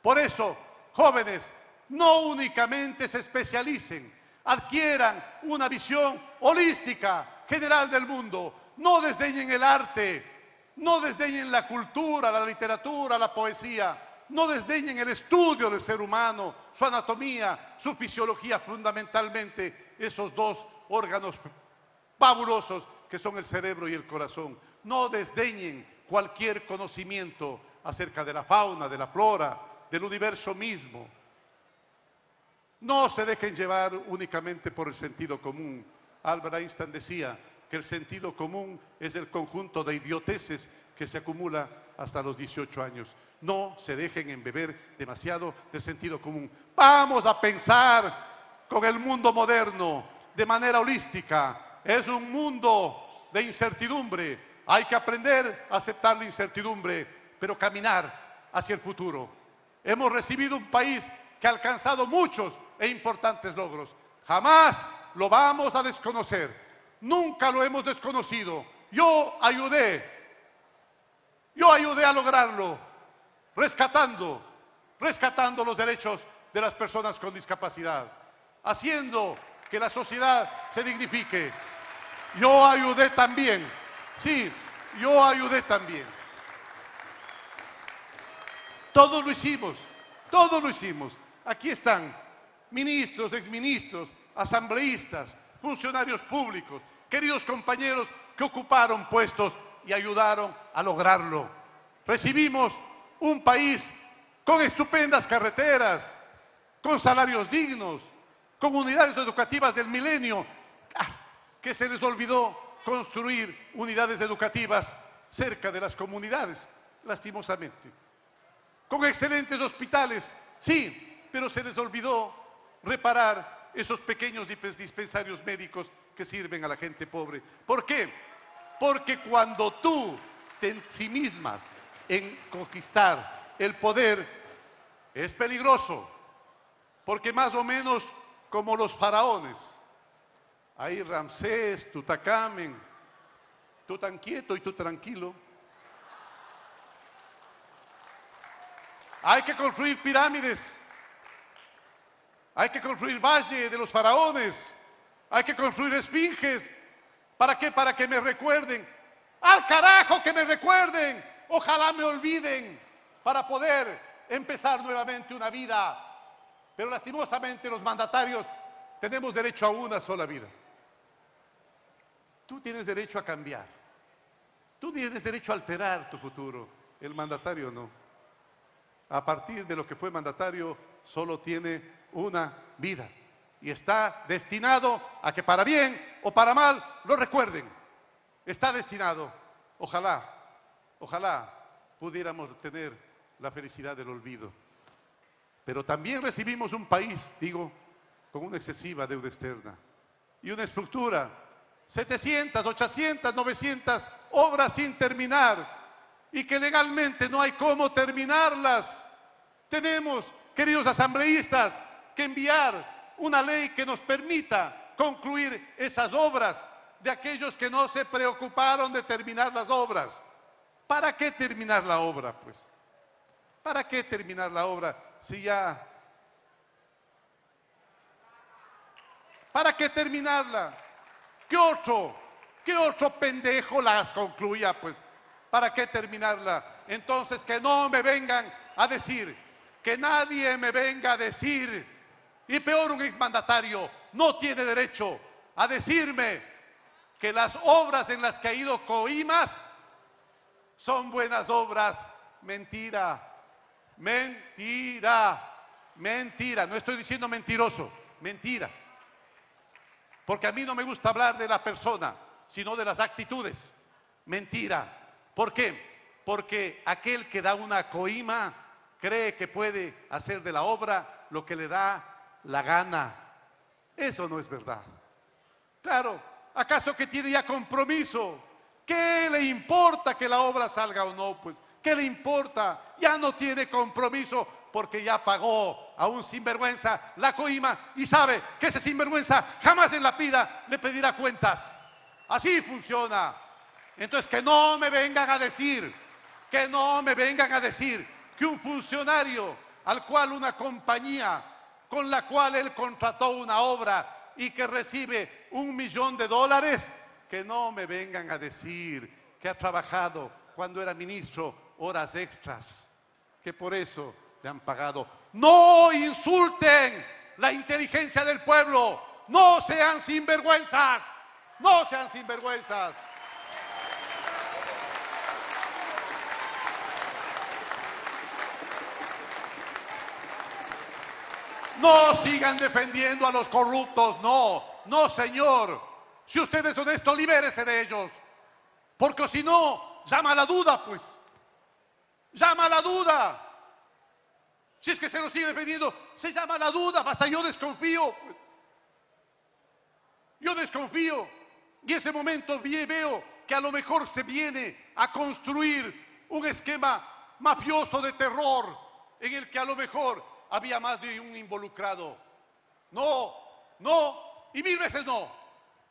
Por eso, jóvenes, no únicamente se especialicen, adquieran una visión holística, general del mundo. No desdeñen el arte, no desdeñen la cultura, la literatura, la poesía. No desdeñen el estudio del ser humano, su anatomía, su fisiología, fundamentalmente esos dos órganos fabulosos que son el cerebro y el corazón. No desdeñen cualquier conocimiento acerca de la fauna, de la flora, del universo mismo. No se dejen llevar únicamente por el sentido común. Albert Einstein decía, que el sentido común es el conjunto de idioteces que se acumula hasta los 18 años. No se dejen embeber demasiado del sentido común. Vamos a pensar con el mundo moderno de manera holística. Es un mundo de incertidumbre. Hay que aprender a aceptar la incertidumbre, pero caminar hacia el futuro. Hemos recibido un país que ha alcanzado muchos e importantes logros. Jamás lo vamos a desconocer nunca lo hemos desconocido. Yo ayudé, yo ayudé a lograrlo, rescatando, rescatando los derechos de las personas con discapacidad, haciendo que la sociedad se dignifique. Yo ayudé también, sí, yo ayudé también. Todos lo hicimos, todos lo hicimos. Aquí están ministros, exministros, asambleístas, funcionarios públicos, queridos compañeros que ocuparon puestos y ayudaron a lograrlo. Recibimos un país con estupendas carreteras, con salarios dignos, con unidades educativas del milenio, ah, que se les olvidó construir unidades educativas cerca de las comunidades, lastimosamente. Con excelentes hospitales, sí, pero se les olvidó reparar esos pequeños dispensarios médicos que sirven a la gente pobre. ¿Por qué? Porque cuando tú te ensimismas en conquistar el poder, es peligroso. porque más o menos como los faraones, ahí Ramsés, Tutacamen, tú tan quieto y tú tranquilo. Hay que construir pirámides, hay que construir valle de los faraones, hay que construir esfinges. ¿Para qué? Para que me recuerden. Al carajo que me recuerden. Ojalá me olviden para poder empezar nuevamente una vida. Pero lastimosamente los mandatarios tenemos derecho a una sola vida. Tú tienes derecho a cambiar. Tú tienes derecho a alterar tu futuro. El mandatario no. A partir de lo que fue mandatario, solo tiene una vida. Y está destinado a que para bien o para mal lo recuerden. Está destinado. Ojalá, ojalá pudiéramos tener la felicidad del olvido. Pero también recibimos un país, digo, con una excesiva deuda externa y una estructura, 700, 800, 900 obras sin terminar y que legalmente no hay cómo terminarlas. Tenemos, queridos asambleístas, que enviar una ley que nos permita concluir esas obras de aquellos que no se preocuparon de terminar las obras. ¿Para qué terminar la obra, pues? ¿Para qué terminar la obra si ya... ¿Para qué terminarla? ¿Qué otro? ¿Qué otro pendejo la concluía, pues? ¿Para qué terminarla? Entonces que no me vengan a decir, que nadie me venga a decir, y peor un exmandatario, no tiene derecho a decirme que las obras en las que ha ido Coimas son buenas obras. Mentira, mentira, mentira. No estoy diciendo mentiroso, mentira. Porque a mí no me gusta hablar de la persona, sino de las actitudes. Mentira. ¿Por qué? Porque aquel que da una coima cree que puede hacer de la obra lo que le da la gana. Eso no es verdad. Claro, ¿acaso que tiene ya compromiso? ¿Qué le importa que la obra salga o no? Pues, ¿qué le importa? Ya no tiene compromiso porque ya pagó a un sinvergüenza la coima y sabe que ese sinvergüenza jamás en la vida le pedirá cuentas. Así funciona. Entonces, que no me vengan a decir, que no me vengan a decir que un funcionario al cual una compañía con la cual él contrató una obra y que recibe un millón de dólares, que no me vengan a decir que ha trabajado cuando era ministro horas extras, que por eso le han pagado. No insulten la inteligencia del pueblo, no sean sinvergüenzas, no sean sinvergüenzas. No sigan defendiendo a los corruptos, no, no señor. Si usted es honesto, libérese de ellos. Porque si no, llama a la duda, pues. Llama a la duda. Si es que se lo sigue defendiendo, se llama a la duda. Basta, yo desconfío. Pues. Yo desconfío. Y ese momento veo que a lo mejor se viene a construir un esquema mafioso de terror en el que a lo mejor había más de un involucrado. No, no, y mil veces no.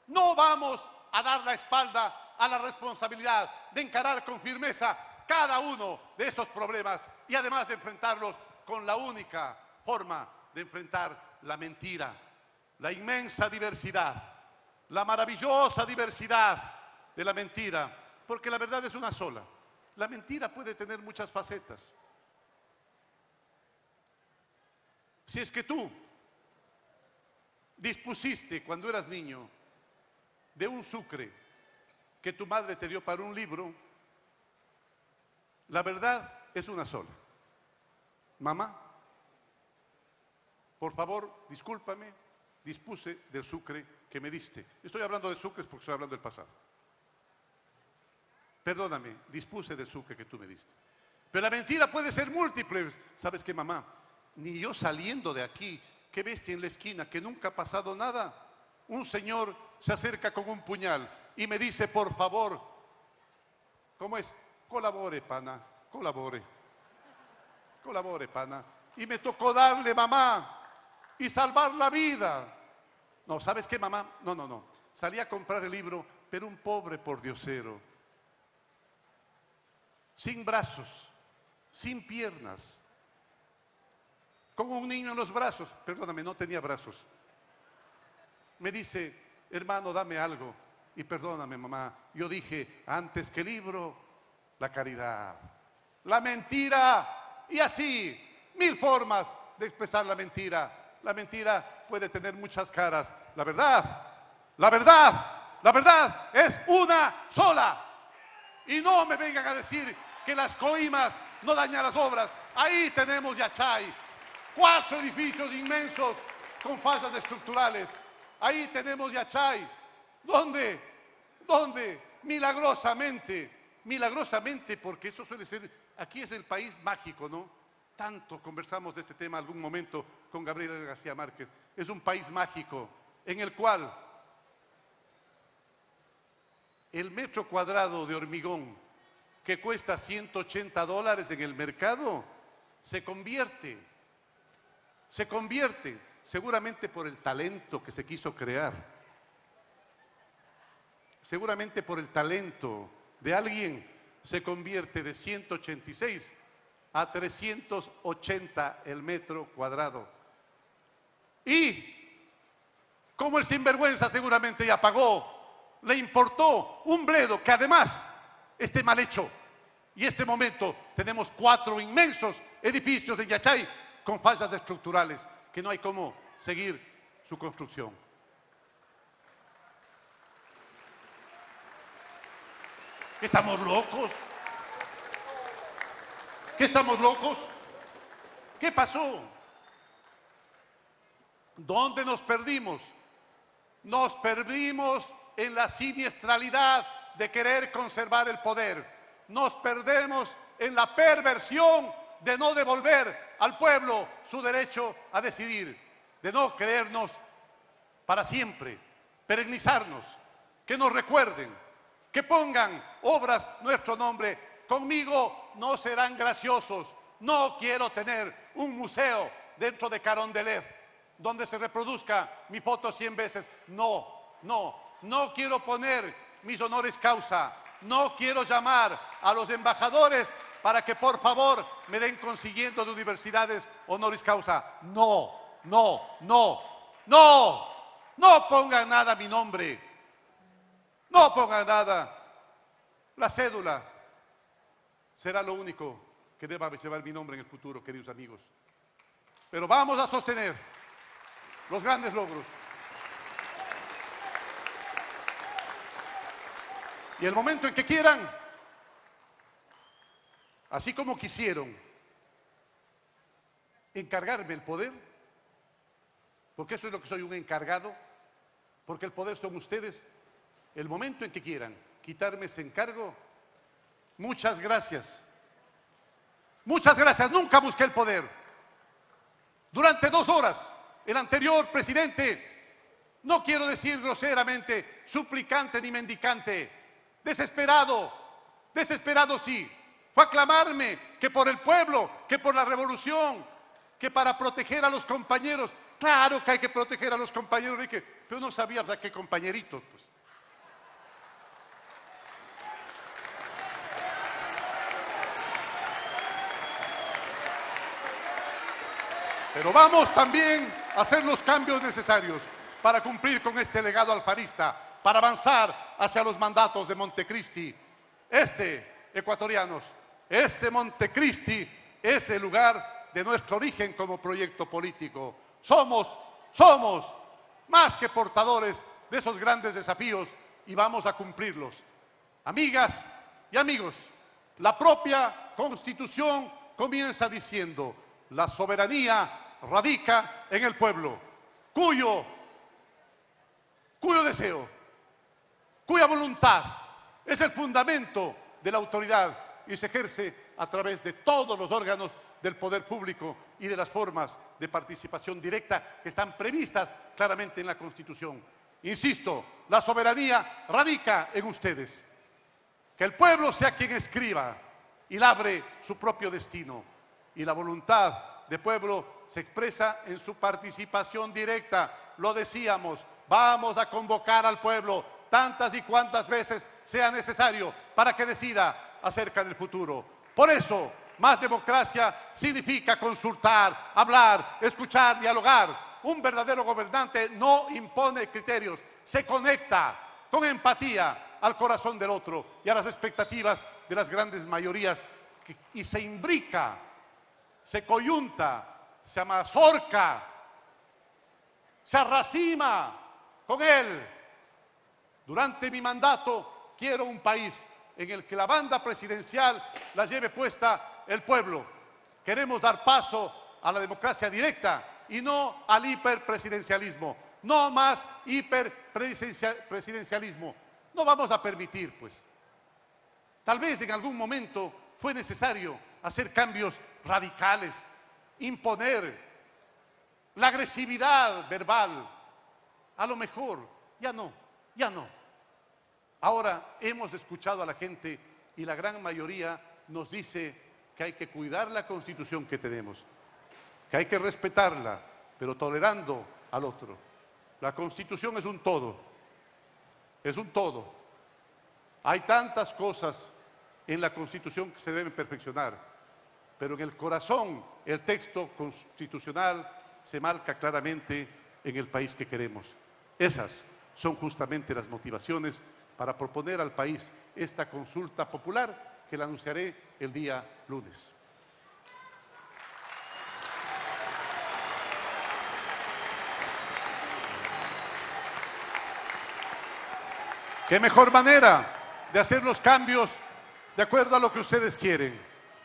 No vamos a dar la espalda a la responsabilidad de encarar con firmeza cada uno de estos problemas y además de enfrentarlos con la única forma de enfrentar la mentira, la inmensa diversidad, la maravillosa diversidad de la mentira, porque la verdad es una sola. La mentira puede tener muchas facetas. Si es que tú dispusiste cuando eras niño de un sucre que tu madre te dio para un libro, la verdad es una sola. Mamá, por favor, discúlpame, dispuse del sucre que me diste. Estoy hablando de sucres porque estoy hablando del pasado. Perdóname, dispuse del sucre que tú me diste. Pero la mentira puede ser múltiple. ¿Sabes qué, mamá? Ni yo saliendo de aquí, qué bestia en la esquina, que nunca ha pasado nada. Un señor se acerca con un puñal y me dice, por favor, ¿cómo es? Colabore, pana, colabore. Colabore, pana. Y me tocó darle, mamá. y salvar la vida. No, ¿sabes qué, mamá? No, no, no. Salí a comprar el libro, pero un pobre por diosero. Sin brazos, sin piernas, con un niño en los brazos. Perdóname, no tenía brazos. Me dice, hermano, dame algo. Y perdóname, mamá. Yo dije, antes que libro, la caridad. La mentira. Y así, mil formas de expresar la mentira. La mentira puede tener muchas caras. La verdad, la verdad, la verdad es una sola. Y no me vengan a decir que las coimas no dañan las obras. Ahí tenemos Yachay, cuatro edificios inmensos con falsas estructurales. Ahí tenemos Yachay, donde, donde milagrosamente, milagrosamente, porque eso suele ser, aquí es el país mágico, ¿no? Tanto conversamos de este tema algún momento con Gabriel García Márquez. Es un país mágico en el cual el metro cuadrado de hormigón que cuesta 180 dólares en el mercado se convierte, se convierte seguramente por el talento que se quiso crear, seguramente por el talento de alguien, se convierte de 186 a 380 el metro cuadrado. Y como el sinvergüenza seguramente ya pagó, le importó un bledo que además esté mal hecho. Y este momento tenemos cuatro inmensos edificios en Yachay con fallas estructurales que no hay cómo seguir su construcción. ¿Estamos locos? ¿Qué estamos locos? ¿Qué pasó? ¿Dónde nos perdimos? Nos perdimos en la siniestralidad de querer conservar el poder. Nos perdemos en la perversión de no devolver al pueblo su derecho a decidir, de no creernos para siempre, perennizarnos, que nos recuerden, que pongan obras nuestro nombre. Conmigo no serán graciosos. No quiero tener un museo dentro de Carondelet donde se reproduzca mi foto 100 veces. No, no, no quiero poner mis honores causa. No quiero llamar a los embajadores para que por favor me den consiguiendo de universidades honoris causa. No, no, no, no, no pongan nada a mi nombre. No pongan nada. La cédula será lo único que deba llevar mi nombre en el futuro, queridos amigos. Pero vamos a sostener los grandes logros. Y el momento en que quieran, así como quisieron encargarme el poder, porque eso es lo que soy un encargado, porque el poder son ustedes, el momento en que quieran quitarme ese encargo, muchas gracias. Muchas gracias, nunca busqué el poder. Durante dos horas el anterior presidente, no quiero decir groseramente, suplicante ni mendicante, desesperado, desesperado sí, fue a clamarme que por el pueblo, que por la revolución, que para proteger a los compañeros, claro que hay que proteger a los compañeros, pero no sabía para qué compañeritos, pues. Pero vamos también a hacer los cambios necesarios para cumplir con este legado alfarista, para avanzar hacia los mandatos de Montecristi. Este, ecuatorianos, este Montecristi es el lugar de nuestro origen como proyecto político. Somos, somos más que portadores de esos grandes desafíos y vamos a cumplirlos. Amigas y amigos, la propia Constitución comienza diciendo, la soberanía radica en el pueblo, cuyo, cuyo deseo, cuya voluntad es el fundamento de la autoridad y se ejerce a través de todos los órganos del poder público y de las formas de participación directa que están previstas claramente en la Constitución. Insisto, la soberanía radica en ustedes. Que el pueblo sea quien escriba y labre su propio destino y la voluntad de pueblo se expresa en su participación directa. Lo decíamos, vamos a convocar al pueblo tantas y cuantas veces sea necesario para que decida acerca del futuro. Por eso, más democracia significa consultar, hablar, escuchar, dialogar. Un verdadero gobernante no impone criterios, se conecta con empatía al corazón del otro y a las expectativas de las grandes mayorías y se imbrica, se coyunta, se amazorca, se arracima con él. Durante mi mandato quiero un país en el que la banda presidencial la lleve puesta el pueblo. Queremos dar paso a la democracia directa y no al hiperpresidencialismo. No más hiperpresidencialismo. No vamos a permitir, pues. Tal vez en algún momento fue necesario hacer cambios radicales, imponer la agresividad verbal. A lo mejor, ya no, ya no. Ahora hemos escuchado a la gente y la gran mayoría nos dice que hay que cuidar la constitución que tenemos, que hay que respetarla, pero tolerando al otro. La constitución es un todo, es un todo. Hay tantas cosas en la constitución que se deben perfeccionar, pero en el corazón el texto constitucional se marca claramente en el país que queremos. Esas son justamente las motivaciones para proponer al país esta consulta popular que la anunciaré el día lunes. ¿Qué mejor manera de hacer los cambios de acuerdo a lo que ustedes quieren?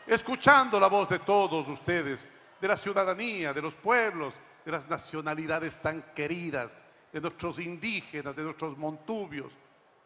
Escuchando la voz de todos ustedes, de la ciudadanía, de los pueblos, de las nacionalidades tan queridas, de nuestros indígenas, de nuestros montubios,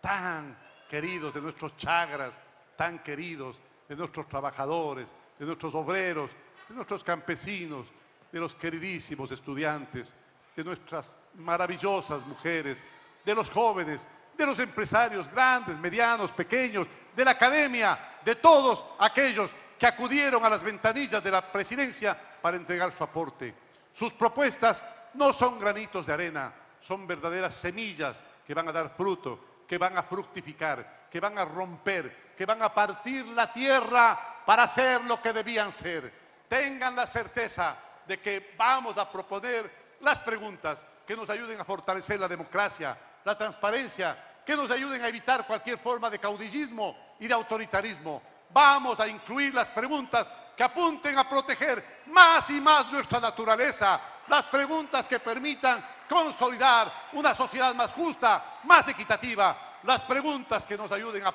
tan queridos, de nuestros chagras, tan queridos, de nuestros trabajadores, de nuestros obreros, de nuestros campesinos, de los queridísimos estudiantes, de nuestras maravillosas mujeres, de los jóvenes, de los empresarios grandes, medianos, pequeños, de la academia, de todos aquellos que acudieron a las ventanillas de la presidencia para entregar su aporte. Sus propuestas no son granitos de arena, son verdaderas semillas que van a dar fruto, que van a fructificar, que van a romper, que van a partir la tierra para hacer lo que debían ser. Tengan la certeza de que vamos a proponer las preguntas que nos ayuden a fortalecer la democracia, la transparencia, que nos ayuden a evitar cualquier forma de caudillismo y de autoritarismo. Vamos a incluir las preguntas que apunten a proteger más y más nuestra naturaleza, las preguntas que permitan consolidar una sociedad más justa, más equitativa, las preguntas que nos ayuden a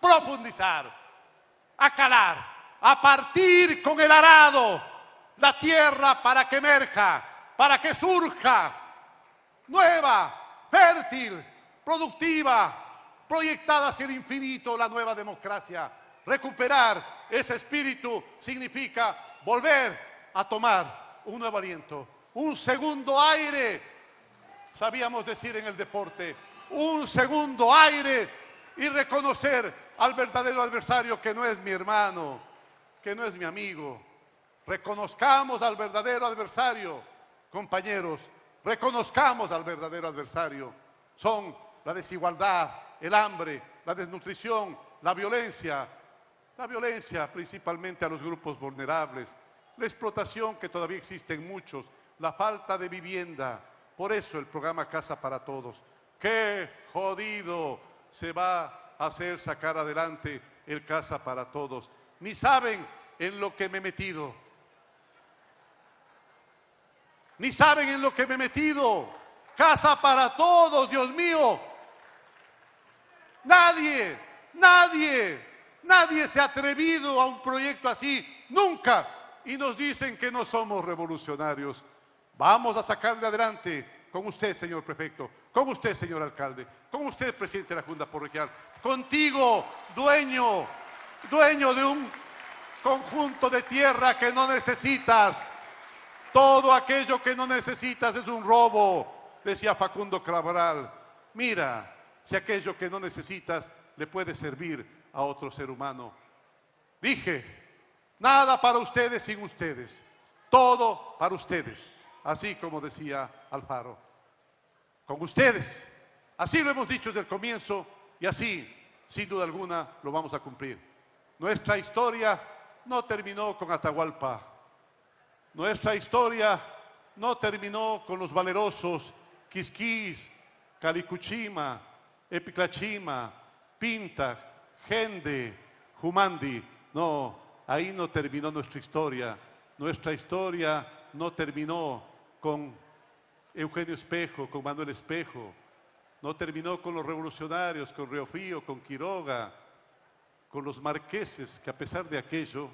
profundizar, a calar, a partir con el arado la tierra para que emerja, para que surja nueva, fértil, productiva, proyectada hacia el infinito la nueva democracia. Recuperar ese espíritu significa volver a tomar un nuevo aliento, un segundo aire, sabíamos decir en el deporte, un segundo aire y reconocer al verdadero adversario que no es mi hermano, que no es mi amigo. Reconozcamos al verdadero adversario, compañeros, reconozcamos al verdadero adversario. Son la desigualdad, el hambre, la desnutrición, la violencia, la violencia principalmente a los grupos vulnerables, la explotación que todavía existe en muchos, la falta de vivienda. Por eso el programa Casa para Todos. ¡Qué jodido se va hacer sacar adelante el Casa para Todos. Ni saben en lo que me he metido. Ni saben en lo que me he metido. Casa para Todos, Dios mío. Nadie, nadie, nadie se ha atrevido a un proyecto así. Nunca. Y nos dicen que no somos revolucionarios. Vamos a sacarle adelante con usted, señor prefecto, con usted, señor alcalde, con usted, presidente de la Junta Parroquial, contigo, dueño, dueño de un conjunto de tierra que no necesitas. Todo aquello que no necesitas es un robo, decía Facundo Cabral. Mira, si aquello que no necesitas le puede servir a otro ser humano. Dije, nada para ustedes sin ustedes. todo para ustedes, así como decía Alfaro. Con ustedes, así lo hemos dicho desde el comienzo y así, sin duda alguna, lo vamos a cumplir. Nuestra historia no terminó con Atahualpa. Nuestra historia no terminó con los valerosos Quisquis, Calicuchima, Epiclachima, Pinta, Gende, Jumandi. No, ahí no terminó nuestra historia. Nuestra historia no terminó con Eugenio Espejo, con Manuel Espejo. No terminó con los revolucionarios, con Reofío, con Quiroga, con los marqueses, que a pesar de aquello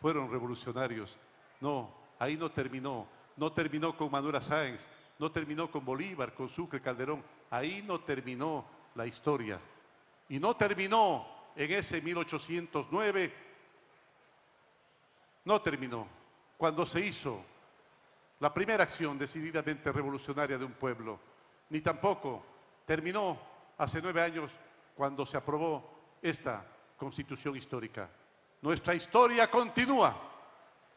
fueron revolucionarios. No, ahí no terminó. No terminó con Manuela Sáenz, no terminó con Bolívar, con Sucre, Calderón. Ahí no terminó la historia. Y no terminó en ese 1809, no terminó cuando se hizo la primera acción decididamente revolucionaria de un pueblo, ni tampoco terminó hace nueve años cuando se aprobó esta constitución histórica. Nuestra historia continúa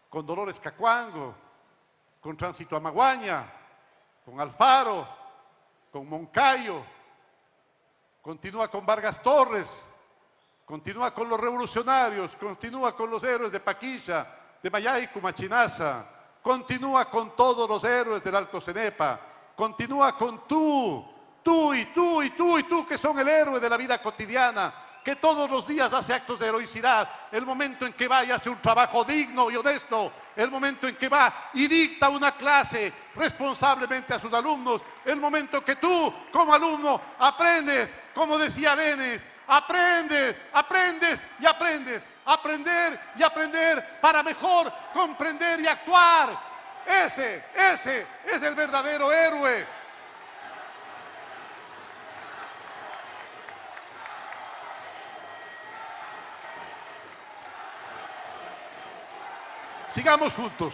con Dolores Cacuango, con Tránsito Amaguaña, con Alfaro, con Moncayo, continúa con Vargas Torres, continúa con los revolucionarios, continúa con los héroes de Paquilla, de Mayaicu, Machinaza, continúa con todos los héroes del Alto Cenepa, continúa con tú, tú y tú y tú y tú que son el héroe de la vida cotidiana, que todos los días hace actos de heroicidad, el momento en que va y hace un trabajo digno y honesto, el momento en que va y dicta una clase responsablemente a sus alumnos, el momento que tú como alumno aprendes, como decía Lenes, aprendes, aprendes y aprendes, aprender y aprender para mejor comprender y actuar. Ese, ese es el verdadero héroe Sigamos juntos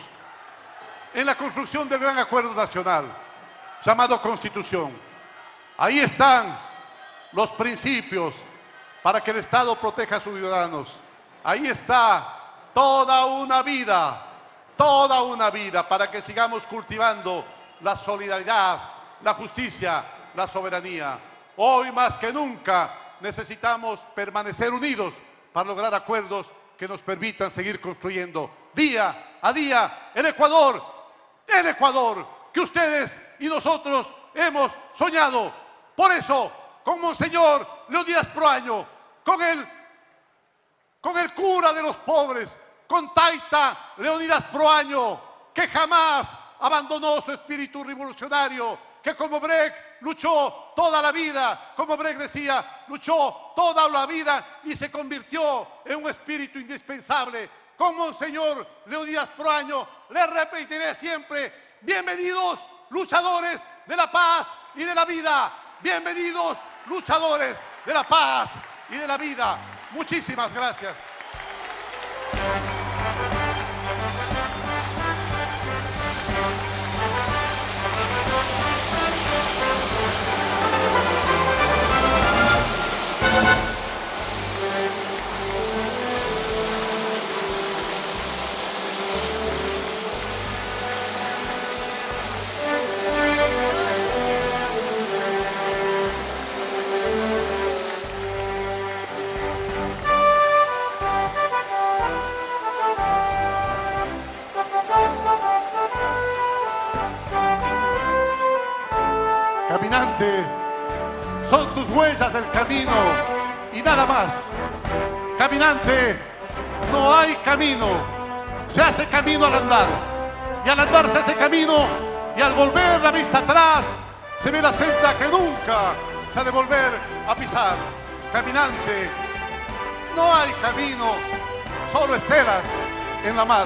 en la construcción del gran acuerdo nacional llamado Constitución. Ahí están los principios para que el Estado proteja a sus ciudadanos. Ahí está toda una vida, toda una vida para que sigamos cultivando la solidaridad, la justicia, la soberanía. Hoy más que nunca necesitamos permanecer unidos para lograr acuerdos que nos permitan seguir construyendo día a día el Ecuador, el Ecuador que ustedes y nosotros hemos soñado. Por eso, con Monseñor Leonidas Proaño, con el, con el cura de los pobres, con Taita Leonidas Proaño, que jamás abandonó su espíritu revolucionario, que como Brecht luchó toda la vida, como Brecht decía, luchó toda la vida y se convirtió en un espíritu indispensable con Monseñor Leonidas Proaño, le repetiré siempre, bienvenidos luchadores de la paz y de la vida, bienvenidos luchadores de la paz y de la vida. Muchísimas gracias. Caminante, son tus huellas del camino y nada más. Caminante, no hay camino, se hace camino al andar. Y al andar se hace camino y al volver la vista atrás se ve la senda que nunca se ha de volver a pisar. Caminante, no hay camino, solo estelas en la mar.